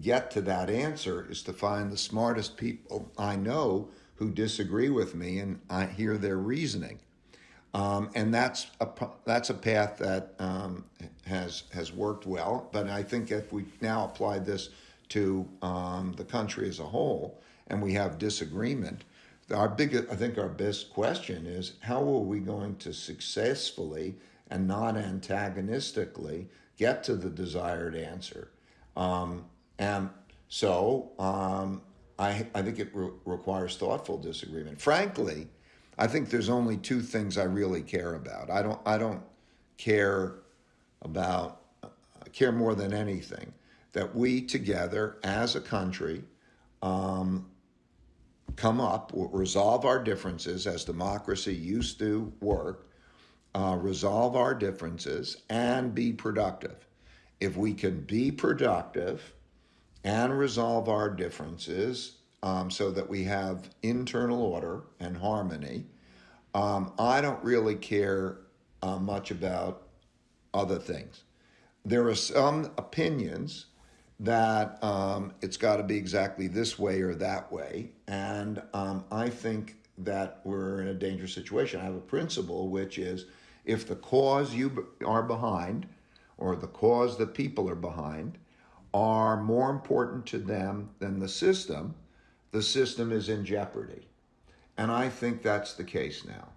get to that answer is to find the smartest people I know who disagree with me and I hear their reasoning. Um, and that's a that's a path that um, has has worked well. But I think if we now apply this to um, the country as a whole, and we have disagreement, our big I think our best question is how are we going to successfully and not antagonistically get to the desired answer? Um, and so um, I I think it re- requires thoughtful disagreement. Frankly I think there's only two things I really care about. I don't I don't care about uh, care more than anything that we together as a country um, come up, resolve our differences as democracy used to work, uh, resolve our differences, and be productive. If we can be productive and resolve our differences, um, so that we have internal order and harmony. Um, I don't really care uh, much about other things. There are some opinions that um, it's got to be exactly this way or that way. And um, I think that we're in a dangerous situation. I have a principle, which is if the cause you are behind or the cause that people are behind are more important to them than the system, the system is in jeopardy. And I think that's the case now.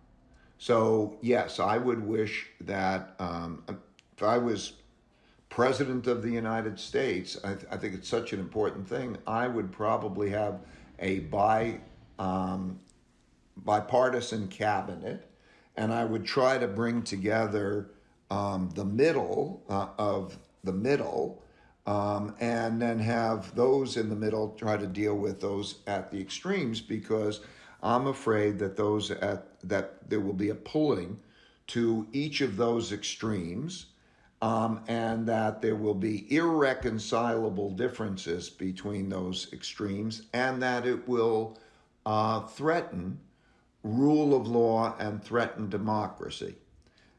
So, yes, I would wish that um, if I was president of the United States, I, th- I, think it's such an important thing. I would probably have a bi, um, bipartisan cabinet, and I would try to bring together um, the middle uh, of the middle um, and then have those in the middle try to deal with those at the extremes because I'm afraid that those at that there will be a pulling to each of those extremes. Um, and that there will be irreconcilable differences between those extremes, and that it will uh, threaten rule of law and threaten democracy.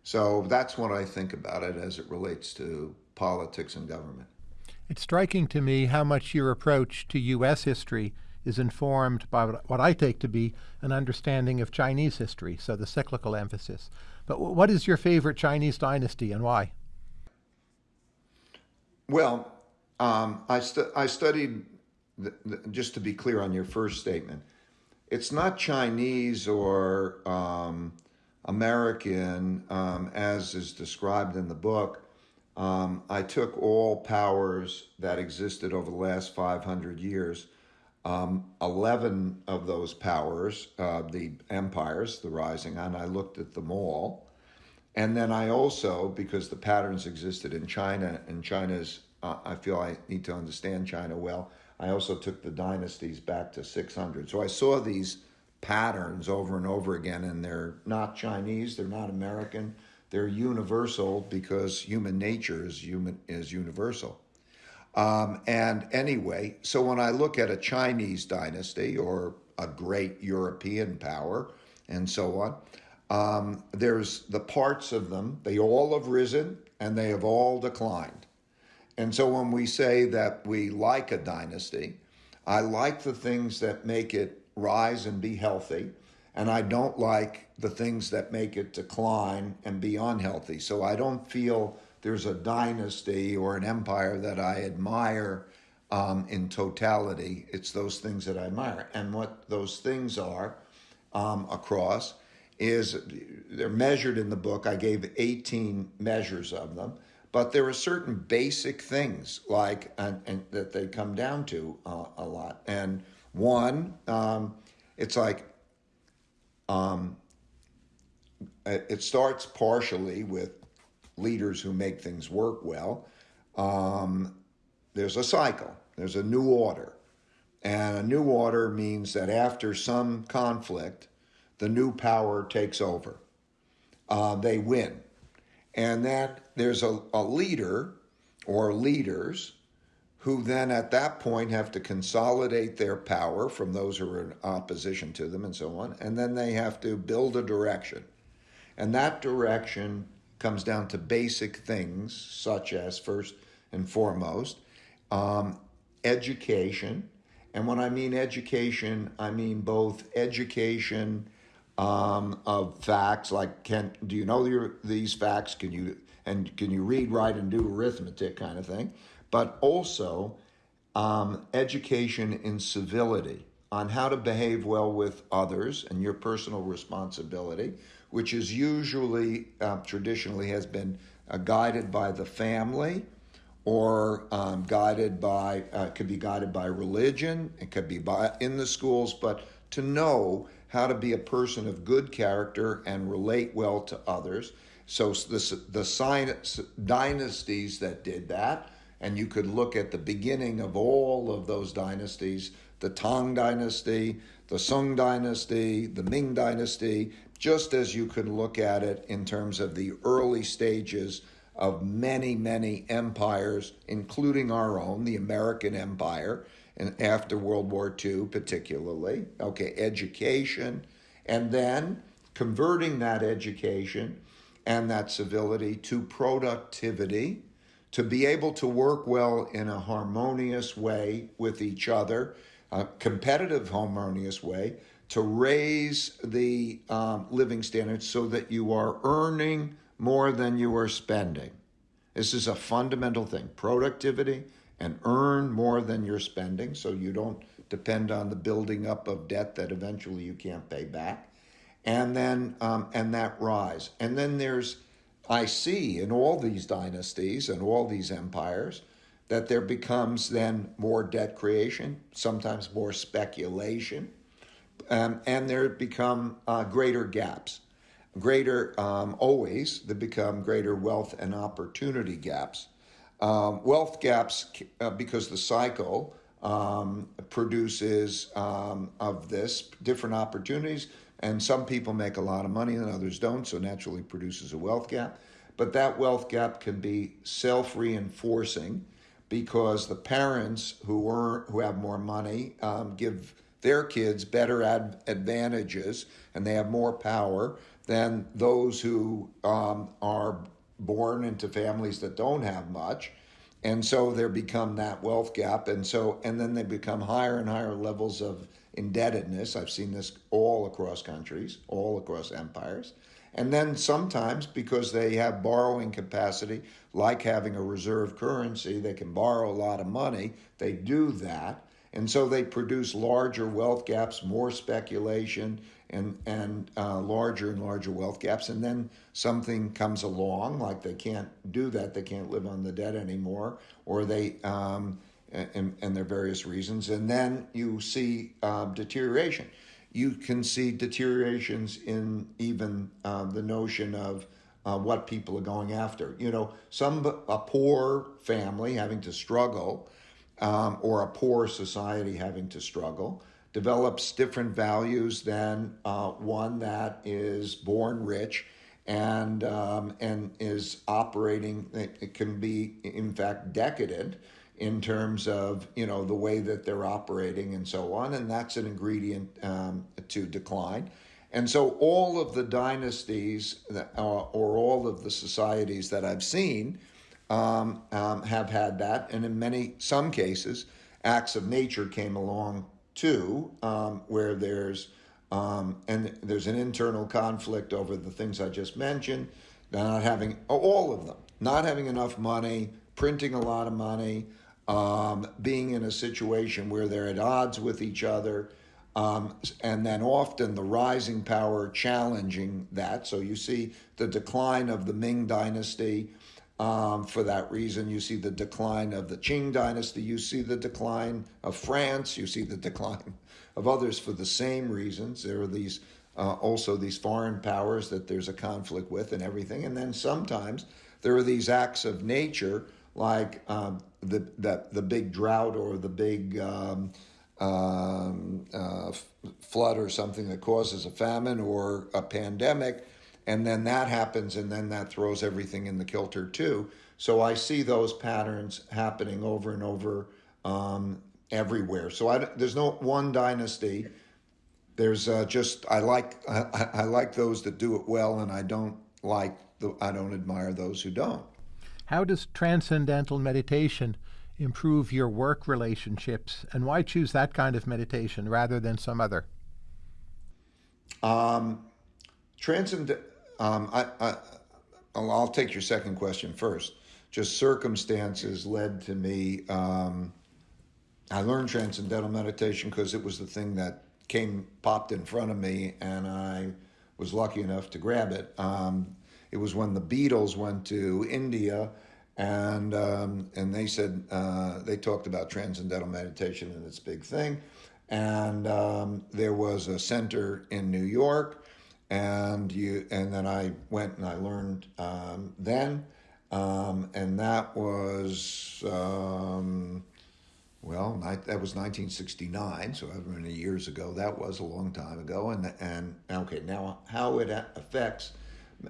So that's what I think about it as it relates to politics and government. It's striking to me how much your approach to U.S. history is informed by what I take to be an understanding of Chinese history, so the cyclical emphasis. But what is your favorite Chinese dynasty and why? Well, um, I, stu- I studied, the, the, just to be clear on your first statement, it's not Chinese or um, American um, as is described in the book. Um, I took all powers that existed over the last 500 years. Um, 11 of those powers, uh, the empires, the rising, and I looked at them all. And then I also, because the patterns existed in China, and China's, uh, I feel I need to understand China well, I also took the dynasties back to 600. So I saw these patterns over and over again, and they're not Chinese, they're not American, they're universal because human nature is human is universal. Um, and anyway, so when I look at a Chinese dynasty or a great European power and so on, um, there's the parts of them, they all have risen and they have all declined. And so when we say that we like a dynasty, I like the things that make it rise and be healthy, and I don't like the things that make it decline and be unhealthy. So I don't feel there's a dynasty or an empire that I admire um, in totality. It's those things that I admire. And what those things are um, across is they're measured in the book. I gave 18 measures of them, but there are certain basic things like and, and that they come down to uh, a lot. And one, um, it's like um, it starts partially with leaders who make things work well. Um, there's a cycle, there's a new order. And a new order means that after some conflict, the new power takes over. Uh, they win. And that there's a, a leader or leaders who then at that point have to consolidate their power from those who are in opposition to them and so on. And then they have to build a direction. And that direction comes down to basic things, such as first and foremost, um, education. And when I mean education, I mean both education um, of facts, like can do you know your, these facts? Can you and can you read, write, and do arithmetic kind of thing? but also um, education in civility on how to behave well with others and your personal responsibility, which is usually uh, traditionally has been uh, guided by the family or um, guided by uh, could be guided by religion it could be by in the schools but to know how to be a person of good character and relate well to others. So the, the dynasties that did that and you could look at the beginning of all of those dynasties the Tang dynasty, the Sung dynasty, the Ming dynasty, just as you could look at it in terms of the early stages of many, many empires, including our own, the American Empire, and after World War II, particularly. Okay, education, and then converting that education and that civility to productivity to be able to work well in a harmonious way with each other, a competitive, harmonious way, to raise the um, living standards so that you are earning more than you are spending. This is a fundamental thing productivity and earn more than you're spending so you don't depend on the building up of debt that eventually you can't pay back. And then, um, and that rise. And then there's I see in all these dynasties and all these empires that there becomes then more debt creation, sometimes more speculation, um, and there become uh, greater gaps. Greater, um, always, there become greater wealth and opportunity gaps. Um, wealth gaps, uh, because the cycle um, produces um, of this different opportunities and some people make a lot of money and others don't, so naturally produces a wealth gap. But that wealth gap can be self reinforcing because the parents who earn, who have more money um, give their kids better ad- advantages and they have more power than those who um, are born into families that don't have much and so there become that wealth gap and so and then they become higher and higher levels of indebtedness i've seen this all across countries all across empires And then sometimes, because they have borrowing capacity, like having a reserve currency, they can borrow a lot of money. They do that. And so they produce larger wealth gaps, more speculation, and, and uh, larger and larger wealth gaps. And then something comes along, like they can't do that, they can't live on the debt anymore, or they, um, and, and their various reasons. And then you see uh, deterioration. You can see deteriorations in even uh, the notion of uh, what people are going after. You know, some a poor family having to struggle, um, or a poor society having to struggle, develops different values than uh, one that is born rich and um, and is operating. It, it can be, in fact, decadent in terms of you know the way that they're operating and so on, and that's an ingredient um, to decline. And so all of the dynasties that, uh, or all of the societies that I've seen um, um, have had that, and in many some cases, acts of nature came along too, um, where there's um, and there's an internal conflict over the things I just mentioned, not having all of them, not having enough money, printing a lot of money, um, being in a situation where they're at odds with each other, um, and then often the rising power challenging that. So you see the decline of the Ming Dynasty. Um, for that reason, you see the decline of the Qing Dynasty. You see the decline of France. You see the decline of others for the same reasons. There are these uh, also these foreign powers that there's a conflict with and everything. And then sometimes there are these acts of nature like um, the, the, the big drought or the big um, um, uh, flood or something that causes a famine or a pandemic, and then that happens, and then that throws everything in the kilter too. So I see those patterns happening over and over um, everywhere. So I, there's no one dynasty. There's uh, just I like I, I like those that do it well, and I don't like the I don't admire those who don't. How does transcendental meditation improve your work relationships, and why choose that kind of meditation rather than some other? Um, transcend. Um, I, I, I'll take your second question first. Just circumstances led to me. Um, I learned transcendental meditation because it was the thing that came popped in front of me, and I was lucky enough to grab it. Um, it was when the Beatles went to India, and um, and they said uh, they talked about transcendental meditation and its big thing, and um, there was a center in New York, and you and then I went and I learned um, then, um, and that was. Um, well, that was 1969, so however many years ago that was, a long time ago. And and okay, now how it affects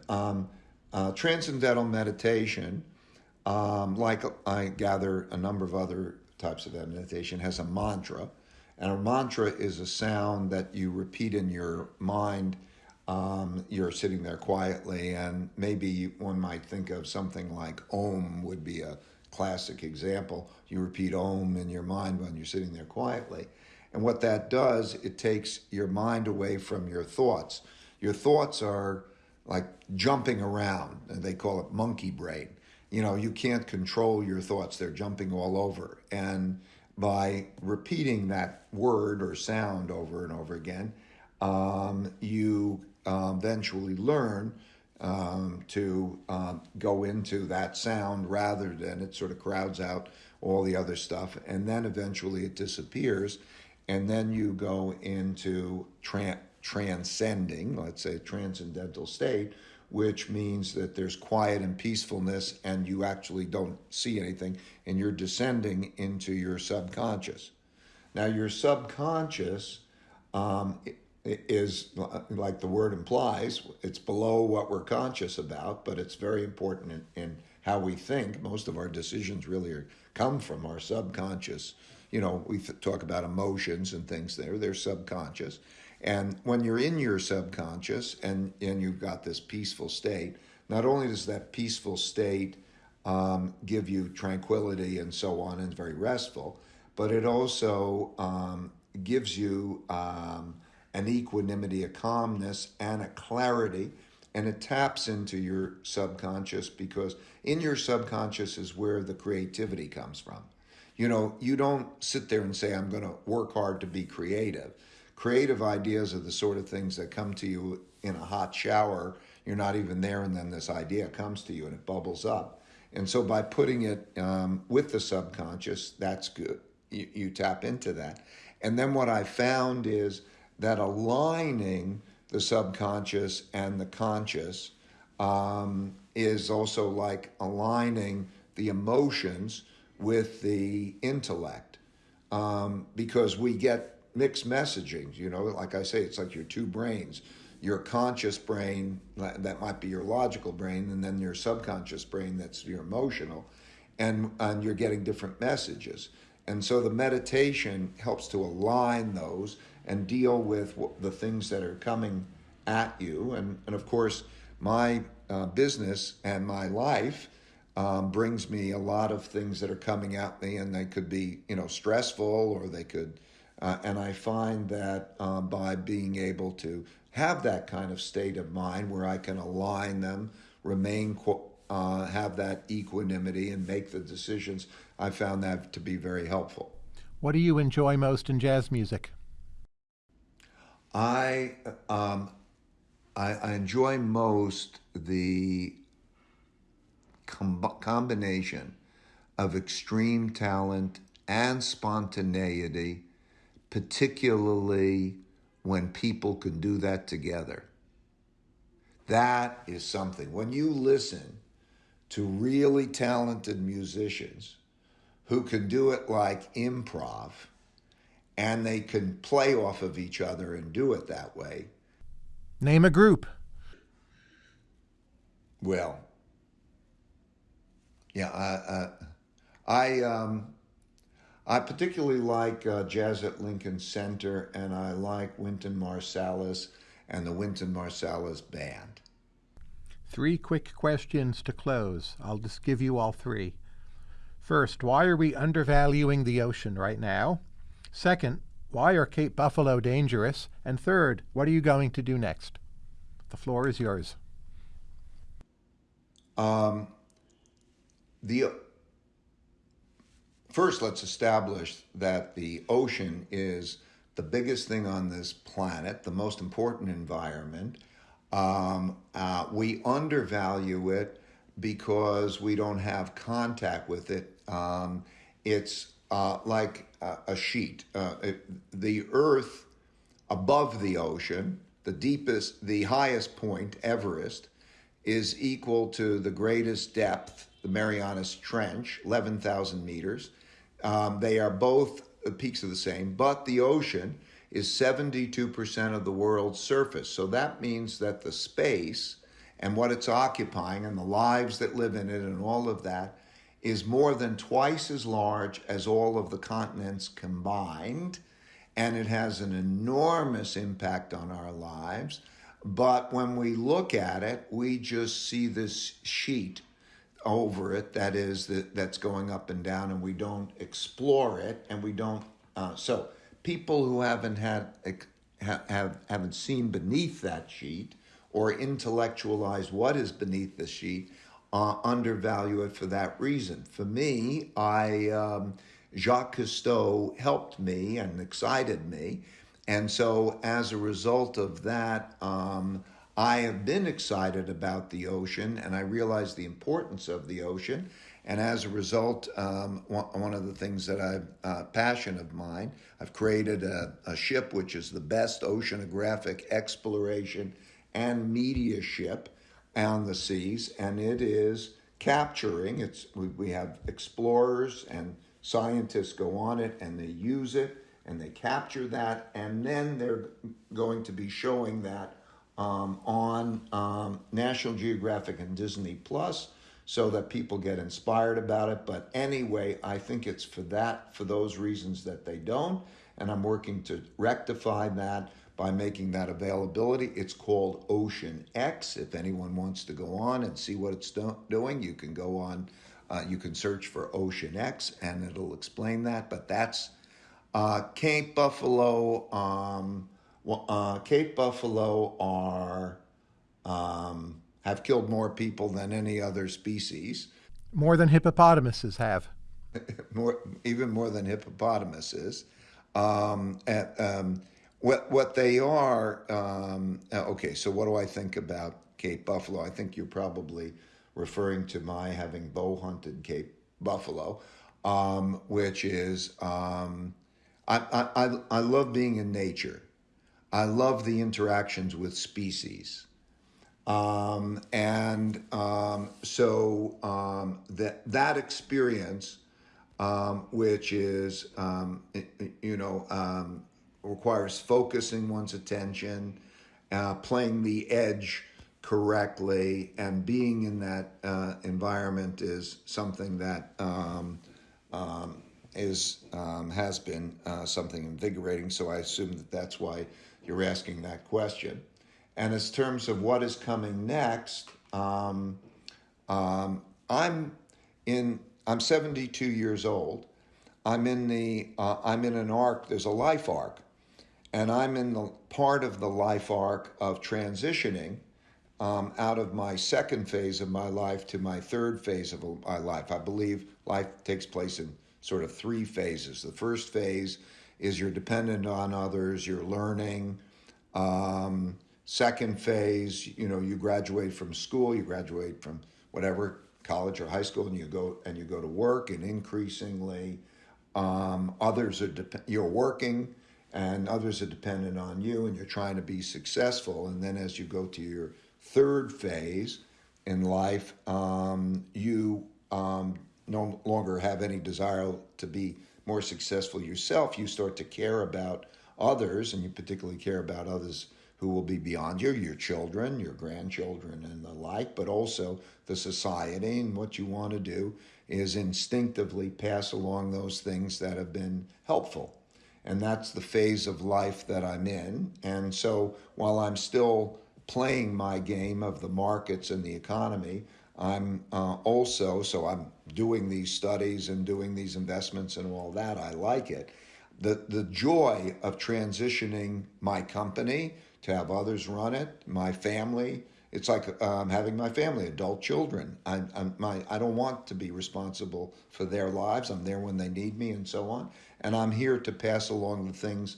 um, uh, transcendental meditation, um, like I gather a number of other types of meditation, has a mantra. And a mantra is a sound that you repeat in your mind. Um, you're sitting there quietly, and maybe one might think of something like Om would be a classic example. You repeat Om in your mind when you're sitting there quietly. And what that does, it takes your mind away from your thoughts. Your thoughts are like jumping around, and they call it monkey brain. You know, you can't control your thoughts, they're jumping all over. And by repeating that word or sound over and over again, um, you eventually learn um, to um, go into that sound rather than it sort of crowds out all the other stuff. And then eventually it disappears. And then you go into tra- transcending, let's say, transcendental state, which means that there's quiet and peacefulness and you actually don't see anything and you're descending into your subconscious. Now, your subconscious um, is, like the word implies, it's below what we're conscious about, but it's very important in, in how we think. Most of our decisions really are, come from our subconscious. You know, we talk about emotions and things there, they're subconscious. And when you're in your subconscious and, and you've got this peaceful state, not only does that peaceful state um, give you tranquility and so on, and very restful, but it also um, gives you um, an equanimity, a calmness, and a clarity and it taps into your subconscious because in your subconscious is where the creativity comes from. You know, you don't sit there and say, I'm going to work hard to be creative. Creative ideas are the sort of things that come to you in a hot shower. You're not even there, and then this idea comes to you and it bubbles up. And so by putting it um, with the subconscious, that's good. You, you tap into that. And then what I found is that aligning the subconscious and the conscious um, is also like aligning the emotions with the intellect um, because we get mixed messaging. You know, like I say, it's like your two brains. Your conscious brain, that might be your logical brain, and then your subconscious brain, that's your emotional, and, and you're getting different messages. And so the meditation helps to align those and deal with the things that are coming at you. And, and of course, my uh, business and my life um, brings me a lot of things that are coming at me, and they could be, you know, stressful or they could. Uh, and I find that uh, by being able to have that kind of state of mind where I can align them, remain, uh, have that equanimity, and make the decisions, I found that to be very helpful. What do you enjoy most in jazz music? I um, I, I enjoy most the com- combination of extreme talent and spontaneity, particularly when people can do that together. That is something. When you listen to really talented musicians who can do it like improv and they can play off of each other and do it that way, Name a group. Well, yeah, I, I, um, I particularly like uh, Jazz at Lincoln Center, and I like Wynton Marsalis and the Wynton Marsalis Band. Three quick questions to close. I'll just give you all three. First, why are we undervaluing the ocean right now? Second, why are Cape Buffalo dangerous? And third, what are you going to do next? The floor is yours. Um, the first, let's establish that the ocean is the biggest thing on this planet, the most important environment. Um, uh, we undervalue it because we don't have contact with it. Um, it's uh, like uh, a sheet. Uh, the Earth above the ocean, the deepest, the highest point, Everest, is equal to the greatest depth, the Marianas Trench, 11,000 meters. Um, they are both the peaks are the same, but the ocean is 72% of the world's surface. So that means that the space and what it's occupying and the lives that live in it and all of that is more than twice as large as all of the continents combined, and it has an enormous impact on our lives. But when we look at it, we just see this sheet over it that is that that's going up and down, and we don't explore it, and we don't. Uh, so people who haven't had have haven't seen beneath that sheet or intellectualized what is beneath the sheet uh, undervalue it for that reason. For me, I um, Jacques Cousteau helped me and excited me, and so as a result of that, um, I have been excited about the ocean, and I realize the importance of the ocean. And as a result, um, one of the things that I've uh, passion of mine, I've created a, a ship which is the best oceanographic exploration and media ship on the seas, and it is capturing. It's we, have explorers and scientists go on it, and they use it, and they capture that, and then they're going to be showing that um, on um, National Geographic and Disney Plus, so that people get inspired about it. But anyway, I think it's for that, for those reasons that they don't, and I'm working to rectify that by making that availability. It's called Ocean X. If anyone wants to go on and see what it's do- doing, you can go on. Uh, you can search for Ocean X and it'll explain that. But that's uh, Cape Buffalo. Um, uh, Cape Buffalo are um, have killed more people than any other species, More than hippopotamuses have. more even more than hippopotamuses. Um, and, um, what what they are? Um, uh, okay, so what do I think about Cape buffalo? I think you're probably referring to my having bow hunted Cape buffalo, um, which is um, I, I I I love being in nature. I love the interactions with species. Um, and um, so um, that that experience, um, which is um, you know um, requires focusing one's attention, uh, playing the edge correctly, and being in that uh, environment is something that um, um, is um, has been uh, something invigorating. So I assume that that's why you're asking that question. And as terms of what is coming next, um, um, I'm in. I'm 72 years old. I'm in the. Uh, I'm in an arc. There's a life arc, and I'm in the part of the life arc of transitioning um, out of my second phase of my life to my third phase of my life. I believe life takes place in sort of three phases. The first phase is you're dependent on others, you're learning. Um, second phase, you know, you graduate from school, you graduate from whatever college or high school, and you go and you go to work, and increasingly, um, others are dep- you're working, and others are dependent on you, and you're trying to be successful. And then as you go to your third phase in life, um, you um, no longer have any desire to be more successful yourself. You start to care about others, and you particularly care about others who will be beyond you, your children, your grandchildren, and the like, but also the society. And what you want to do is instinctively pass along those things that have been helpful. And that's the phase of life that I'm in. And so while I'm still playing my game of the markets and the economy, I'm uh, also, so I'm doing these studies and doing these investments and all that. I like it. The, the joy of transitioning my company to have others run it, my family. It's like um, having my family, adult children. I, I'm, my, I don't want to be responsible for their lives. I'm there when they need me and so on. And I'm here to pass along the things.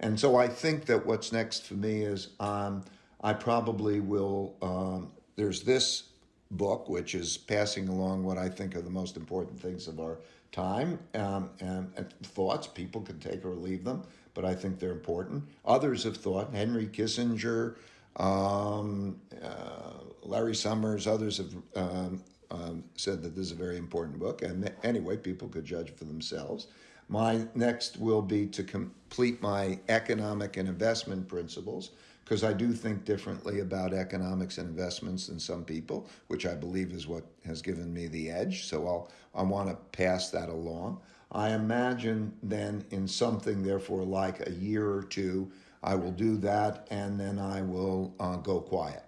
And so I think that what's next for me is um, I probably will, um, there's this book, which is passing along what I think are the most important things of our time um, and, and thoughts. People can take or leave them, but I think they're important. Others have thought, Henry Kissinger, um, uh, Larry Summers, others have um, um, said that this is a very important book. And anyway, people could judge for themselves. My next will be to complete my economic and investment principles because I do think differently about economics and investments than some people, which I believe is what has given me the edge. So I'll I want to pass that along. I imagine then in something, therefore, like a year or two, I will do that, and then I will uh, go quiet.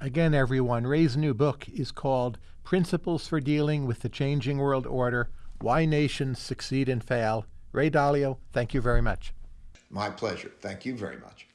Again, everyone, Ray's new book is called Principles for Dealing with the Changing World Order Why Nations Succeed and Fail. Ray Dalio, thank you very much. My pleasure. Thank you very much.